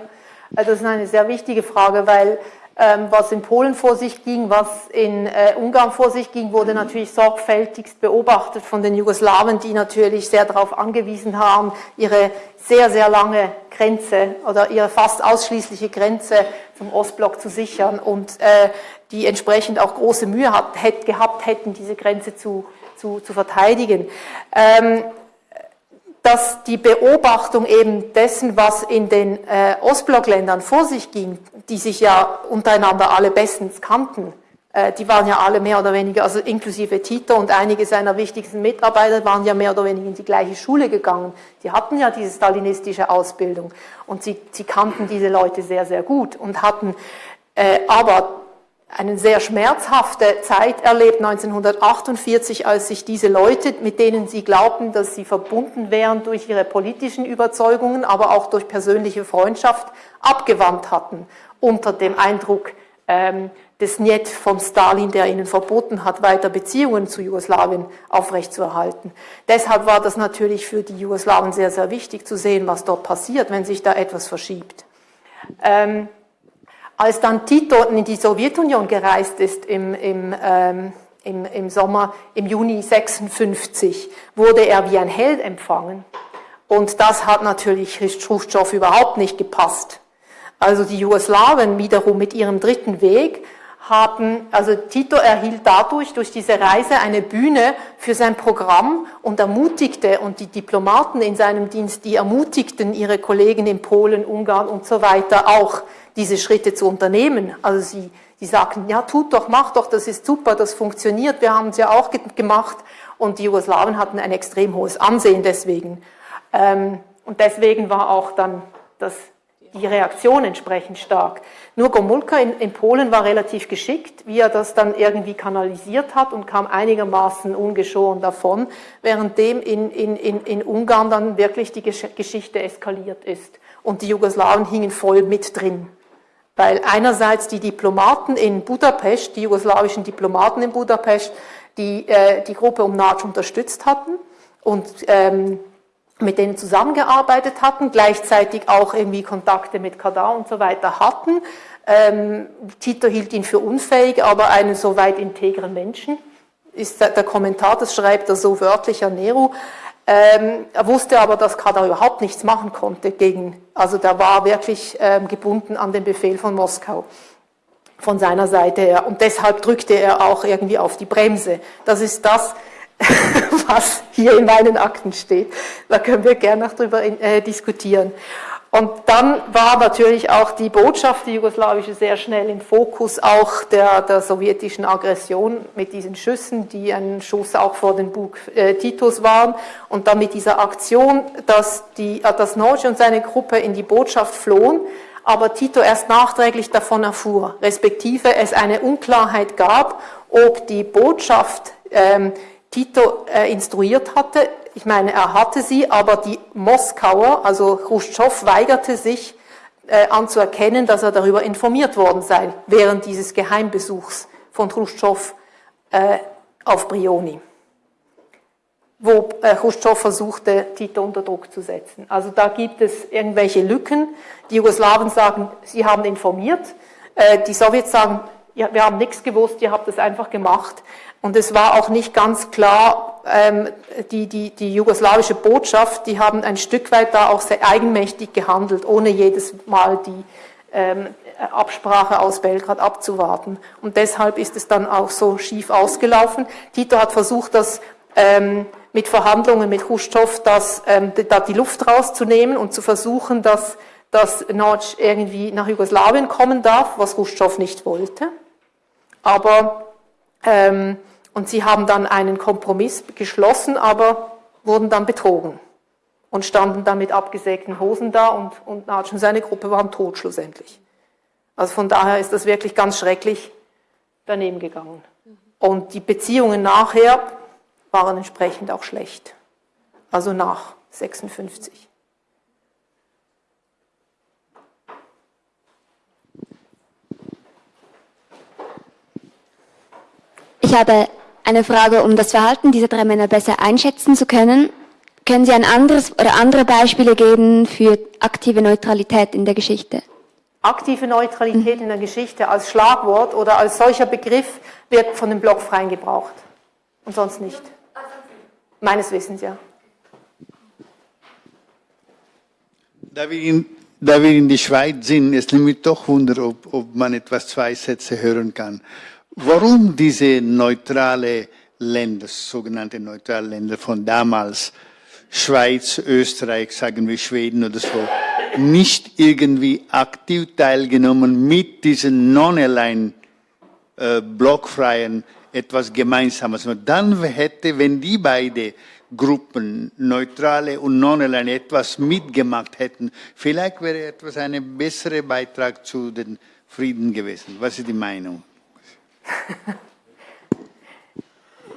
also das ist eine sehr wichtige Frage, weil ähm, was in Polen vor sich ging, was in äh, Ungarn vor sich ging, wurde natürlich sorgfältigst beobachtet von den Jugoslawen, die natürlich sehr darauf angewiesen haben, ihre sehr, sehr lange Grenze oder ihre fast ausschließliche Grenze zum Ostblock zu sichern und äh, die entsprechend auch große Mühe hat, hätt, gehabt hätten, diese Grenze zu, zu, zu verteidigen. Ähm, dass die Beobachtung eben dessen, was in den äh, Ostblockländern vor sich ging, die sich ja untereinander alle bestens kannten, äh, die waren ja alle mehr oder weniger, also inklusive Tito und einige seiner wichtigsten Mitarbeiter waren ja mehr oder weniger in die gleiche Schule gegangen. Die hatten ja diese stalinistische Ausbildung und sie, sie kannten diese Leute sehr, sehr gut und hatten äh, aber eine sehr schmerzhafte Zeit erlebt, 1948, als sich diese Leute, mit denen sie glaubten, dass sie verbunden wären durch ihre politischen Überzeugungen, aber auch durch persönliche Freundschaft, abgewandt hatten, unter dem Eindruck ähm, des Niet von Stalin, der ihnen verboten hat, weiter Beziehungen zu Jugoslawien aufrechtzuerhalten. Deshalb war das natürlich für die Jugoslawen sehr, sehr wichtig zu sehen, was dort passiert, wenn sich da etwas verschiebt. Ähm, als dann Tito in die Sowjetunion gereist ist im, im, ähm, im, im Sommer, im Juni 56, wurde er wie ein Held empfangen. Und das hat natürlich Khrushchev überhaupt nicht gepasst. Also die Jugoslawen wiederum mit ihrem dritten Weg haben, also Tito erhielt dadurch, durch diese Reise eine Bühne für sein Programm und ermutigte, und die Diplomaten in seinem Dienst, die ermutigten ihre Kollegen in Polen, Ungarn und so weiter auch, diese Schritte zu unternehmen. Also sie, sie sagten, ja, tut doch, mach doch, das ist super, das funktioniert, wir haben es ja auch gemacht. Und die Jugoslawen hatten ein extrem hohes Ansehen deswegen. Ähm, und deswegen war auch dann das, die Reaktion entsprechend stark. Nur Gomulka in, in, Polen war relativ geschickt, wie er das dann irgendwie kanalisiert hat und kam einigermaßen ungeschoren davon, währenddem in, in, in, in Ungarn dann wirklich die Geschichte eskaliert ist. Und die Jugoslawen hingen voll mit drin weil einerseits die Diplomaten in Budapest, die jugoslawischen Diplomaten in Budapest, die äh, die Gruppe um Natsch unterstützt hatten und ähm, mit denen zusammengearbeitet hatten, gleichzeitig auch irgendwie Kontakte mit Kadar und so weiter hatten. Ähm, Tito hielt ihn für unfähig, aber einen so weit integren Menschen. Ist der, Kommentar, das schreibt er so wörtlich an Nero. Ähm, er wusste aber, dass Kadar überhaupt nichts machen konnte gegen, also der war wirklich ähm, gebunden an den Befehl von Moskau. von seiner Seite her. Und deshalb drückte er auch irgendwie auf die Bremse. Das ist das, was hier in meinen Akten steht. Da können wir gerne noch drüber äh, diskutieren. Und dann war natürlich auch die Botschaft, die jugoslawische, sehr schnell im Fokus auch der, der sowjetischen Aggression mit diesen Schüssen, die ein Schuss auch vor den Bug äh, Titos waren. Und dann mit dieser Aktion, dass, die, äh, dass Norge und seine Gruppe in die Botschaft flohen, aber Tito erst nachträglich davon erfuhr, respektive es eine Unklarheit gab, ob die Botschaft ähm, Tito äh, instruiert hatte. Ich meine, er hatte sie, aber die Moskauer, also Khrushchev, weigerte sich äh, anzuerkennen, dass er darüber informiert worden sei, während dieses Geheimbesuchs von Khrushchev äh, auf Brioni wo äh, Khrushchev versuchte, Tito unter Druck zu setzen. Also da gibt es irgendwelche Lücken. Die Jugoslawen sagen, sie haben informiert. Äh, die Sowjets sagen, ja, wir haben nichts gewusst, ihr habt es einfach gemacht. Und es war auch nicht ganz klar, ähm, die, die, die jugoslawische Botschaft, die haben ein Stück weit da auch sehr eigenmächtig gehandelt, ohne jedes Mal die ähm, Absprache aus Belgrad abzuwarten. Und deshalb ist es dann auch so schief ausgelaufen. Tito hat versucht, das ähm, mit Verhandlungen mit Khrushchev, das, ähm, da die Luft rauszunehmen und zu versuchen, dass, dass Notch irgendwie nach Jugoslawien kommen darf, was Khrushchev nicht wollte. Aber, ähm, und sie haben dann einen Kompromiss geschlossen, aber wurden dann betrogen und standen dann mit abgesägten Hosen da und, und Natsch und seine Gruppe waren tot schlussendlich. Also von daher ist das wirklich ganz schrecklich daneben gegangen. Und die Beziehungen nachher waren entsprechend auch schlecht. Also nach 56. Ich habe eine Frage, um das Verhalten dieser drei Männer besser einschätzen zu können. Können Sie ein anderes oder andere Beispiele geben für aktive Neutralität in der Geschichte? Aktive Neutralität mhm. in der Geschichte als Schlagwort oder als solcher Begriff wird von den Blockfreien gebraucht und sonst nicht. Meines Wissens, ja. Da wir in, da wir in der Schweiz sind, es nimmt mich doch Wunder, ob, ob man etwas zwei Sätze hören kann. Warum diese neutrale Länder, sogenannte neutrale Länder von damals, Schweiz, Österreich, sagen wir Schweden oder so, nicht irgendwie aktiv teilgenommen mit diesen non-aligned äh, etwas Gemeinsames. Und dann hätte, wenn die beiden Gruppen, neutrale und non-aligned, etwas mitgemacht hätten, vielleicht wäre etwas ein besserer Beitrag zu den Frieden gewesen. Was ist die Meinung?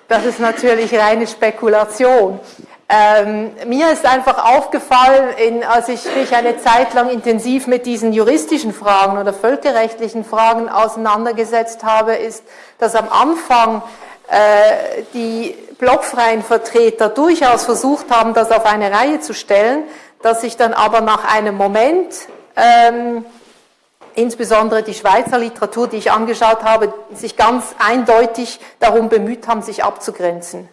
Das ist natürlich reine Spekulation. Ähm, mir ist einfach aufgefallen, in, als ich mich eine Zeit lang intensiv mit diesen juristischen Fragen oder völkerrechtlichen Fragen auseinandergesetzt habe, ist, dass am Anfang äh, die blockfreien Vertreter durchaus versucht haben, das auf eine Reihe zu stellen, dass sich dann aber nach einem Moment ähm, insbesondere die Schweizer Literatur, die ich angeschaut habe, sich ganz eindeutig darum bemüht haben, sich abzugrenzen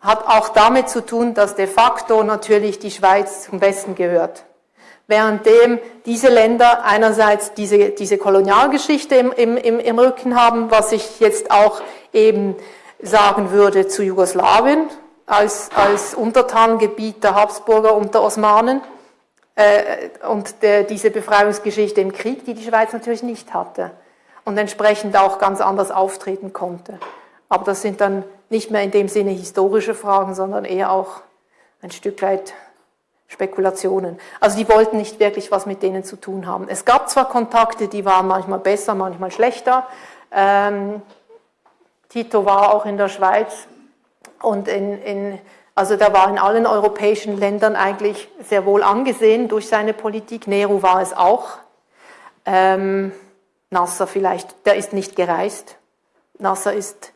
hat auch damit zu tun, dass de facto natürlich die Schweiz zum Westen gehört. Währenddem diese Länder einerseits diese, diese Kolonialgeschichte im, im, im Rücken haben, was ich jetzt auch eben sagen würde zu Jugoslawien als, als Untertanengebiet der Habsburger und der Osmanen und der, diese Befreiungsgeschichte im Krieg, die die Schweiz natürlich nicht hatte und entsprechend auch ganz anders auftreten konnte. Aber das sind dann nicht mehr in dem Sinne historische Fragen, sondern eher auch ein Stück weit Spekulationen. Also die wollten nicht wirklich was mit denen zu tun haben. Es gab zwar Kontakte, die waren manchmal besser, manchmal schlechter. Ähm, Tito war auch in der Schweiz und in, in, also der war in allen europäischen Ländern eigentlich sehr wohl angesehen durch seine Politik. Nehru war es auch. Ähm, Nasser vielleicht, der ist nicht gereist. Nasser ist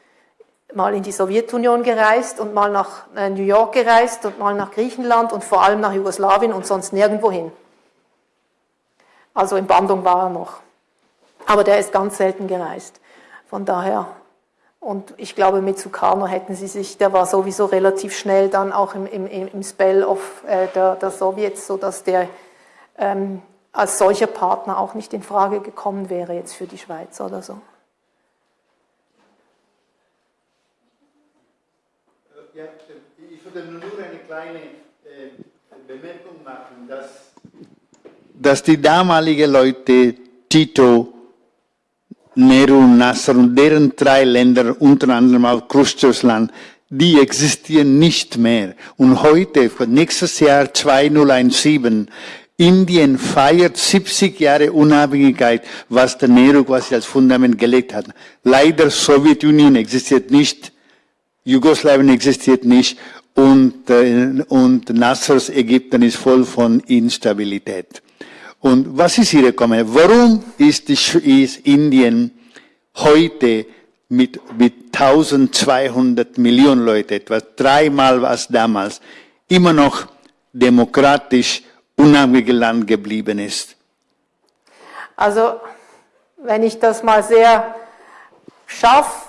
mal in die Sowjetunion gereist und mal nach äh, New York gereist und mal nach Griechenland und vor allem nach Jugoslawien und sonst nirgendwo hin. Also in Bandung war er noch. Aber der ist ganz selten gereist. Von daher, und ich glaube, mit Sukarno hätten sie sich, der war sowieso relativ schnell dann auch im, im, im Spell of, äh, der, der Sowjets, sodass der ähm, als solcher Partner auch nicht in Frage gekommen wäre jetzt für die Schweiz oder so. Äh, ja, äh, ich würde nur eine kleine äh, Bemerkung machen, dass, dass die damaligen Leute Tito Nehru, Nasser und deren drei Länder, unter anderem auch Khrushchevs die existieren nicht mehr. Und heute, nächstes Jahr 2017, Indien feiert 70 Jahre Unabhängigkeit, was der Nehru quasi als Fundament gelegt hat. Leider Sowjetunion existiert nicht, Jugoslawien existiert nicht und, äh, und Nassers Ägypten ist voll von Instabilität. Und was ist Ihre Kommentar? Warum ist, die, ist Indien heute mit, mit 1200 Millionen Leute, etwa dreimal was damals, immer noch demokratisch unabhängiges Land geblieben ist? Also, wenn ich das mal sehr scharf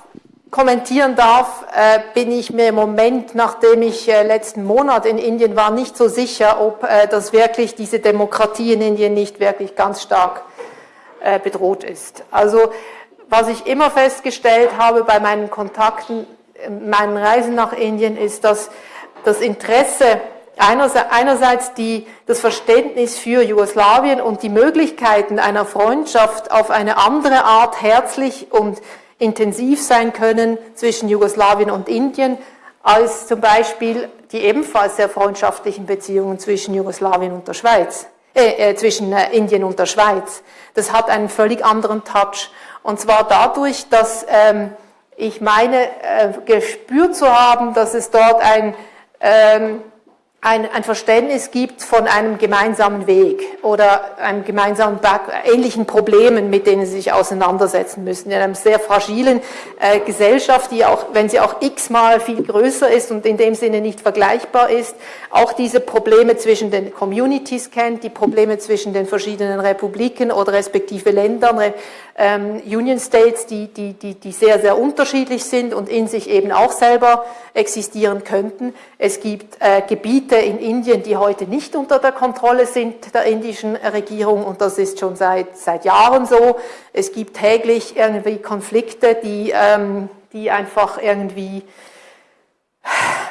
kommentieren darf, äh, bin ich mir im Moment, nachdem ich äh, letzten Monat in Indien war, nicht so sicher, ob äh, das wirklich diese Demokratie in Indien nicht wirklich ganz stark äh, bedroht ist. Also was ich immer festgestellt habe bei meinen Kontakten, meinen Reisen nach Indien, ist, dass das Interesse einerseits die, das Verständnis für Jugoslawien und die Möglichkeiten einer Freundschaft auf eine andere Art herzlich und intensiv sein können zwischen Jugoslawien und Indien, als zum Beispiel die ebenfalls sehr freundschaftlichen Beziehungen zwischen Jugoslawien und der Schweiz, äh, äh, zwischen äh, Indien und der Schweiz. Das hat einen völlig anderen Touch. Und zwar dadurch, dass ähm, ich meine, äh, gespürt zu haben, dass es dort ein ähm, ein, ein Verständnis gibt von einem gemeinsamen Weg oder einem gemeinsamen ähnlichen Problemen, mit denen sie sich auseinandersetzen müssen. In einer sehr fragilen äh, Gesellschaft, die auch, wenn sie auch x-mal viel größer ist und in dem Sinne nicht vergleichbar ist, auch diese Probleme zwischen den Communities kennt, die Probleme zwischen den verschiedenen Republiken oder respektive Ländern, ähm, Union States, die, die, die, die sehr, sehr unterschiedlich sind und in sich eben auch selber existieren könnten. Es gibt äh, Gebiete in Indien, die heute nicht unter der Kontrolle sind der indischen Regierung und das ist schon seit, seit Jahren so. Es gibt täglich irgendwie Konflikte, die, ähm, die einfach irgendwie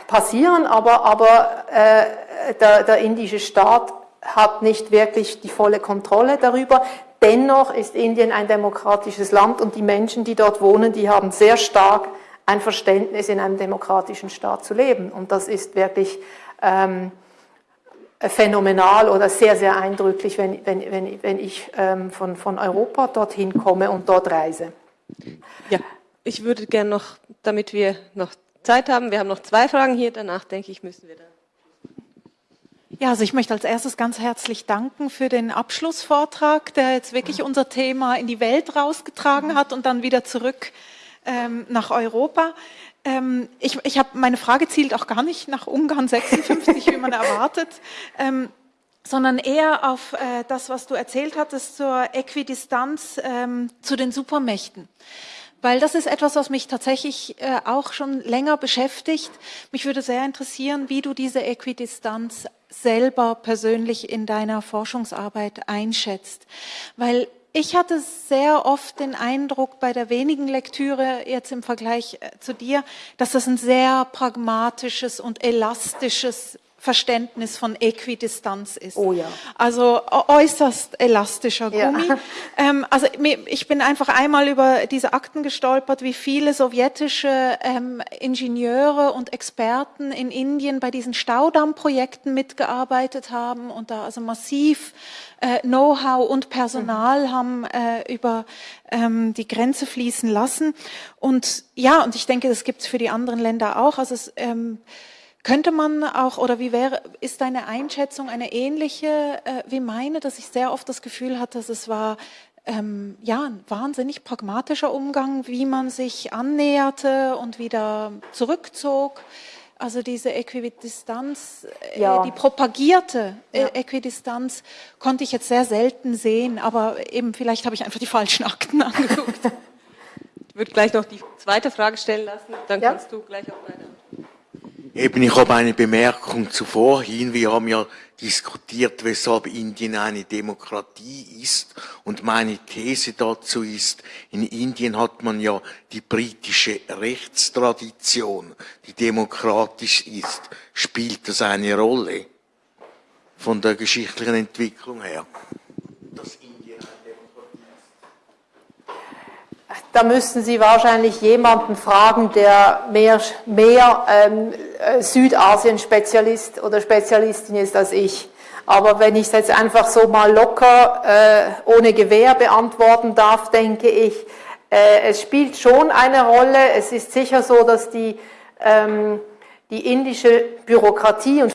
passieren, aber, aber äh, der, der indische Staat hat nicht wirklich die volle Kontrolle darüber. Dennoch ist Indien ein demokratisches Land und die Menschen, die dort wohnen, die haben sehr stark ein Verständnis, in einem demokratischen Staat zu leben. Und das ist wirklich ähm, phänomenal oder sehr, sehr eindrücklich, wenn, wenn, wenn, wenn ich ähm, von, von Europa dorthin komme und dort reise. Ja, ich würde gerne noch, damit wir noch Zeit haben, wir haben noch zwei Fragen hier, danach denke ich, müssen wir dann. Ja, also ich möchte als erstes ganz herzlich danken für den Abschlussvortrag, der jetzt wirklich unser Thema in die Welt rausgetragen hat und dann wieder zurück ähm, nach Europa. Ähm, ich ich habe meine Frage zielt auch gar nicht nach Ungarn 56, wie man erwartet. Ähm, sondern eher auf äh, das, was du erzählt hattest zur Äquidistanz ähm, zu den Supermächten weil das ist etwas, was mich tatsächlich äh, auch schon länger beschäftigt. Mich würde sehr interessieren, wie du diese Äquidistanz selber persönlich in deiner Forschungsarbeit einschätzt, weil ich hatte sehr oft den Eindruck bei der wenigen Lektüre jetzt im Vergleich äh, zu dir, dass das ein sehr pragmatisches und elastisches Verständnis von Äquidistanz ist. Oh ja. Also äußerst elastischer Gummi. Ja. Ähm, also ich bin einfach einmal über diese Akten gestolpert, wie viele sowjetische ähm, Ingenieure und Experten in Indien bei diesen Staudammprojekten mitgearbeitet haben und da also massiv äh, Know-how und Personal mhm. haben äh, über ähm, die Grenze fließen lassen. Und ja, und ich denke, das gibt es für die anderen Länder auch. Also es, ähm, könnte man auch, oder wie wäre, ist deine Einschätzung eine ähnliche äh, wie meine, dass ich sehr oft das Gefühl hatte, dass es war ähm, ja, ein wahnsinnig pragmatischer Umgang, wie man sich annäherte und wieder zurückzog. Also diese Äquidistanz, äh, ja. die propagierte äh, ja. Äquidistanz konnte ich jetzt sehr selten sehen, aber eben vielleicht habe ich einfach die falschen Akten angeguckt. ich würde gleich noch die zweite Frage stellen lassen, dann ja. kannst du gleich auf meine Eben, ich habe eine Bemerkung zu vorhin. Wir haben ja diskutiert, weshalb Indien eine Demokratie ist. Und meine These dazu ist, in Indien hat man ja die britische Rechtstradition, die demokratisch ist. Spielt das eine Rolle von der geschichtlichen Entwicklung her? Dass Indien eine Demokratie ist? Da müssten Sie wahrscheinlich jemanden fragen, der mehr, mehr ähm, Südasien-Spezialist oder Spezialistin ist als ich. Aber wenn ich es jetzt einfach so mal locker, äh, ohne Gewehr beantworten darf, denke ich, äh, es spielt schon eine Rolle. Es ist sicher so, dass die, ähm, die indische Bürokratie und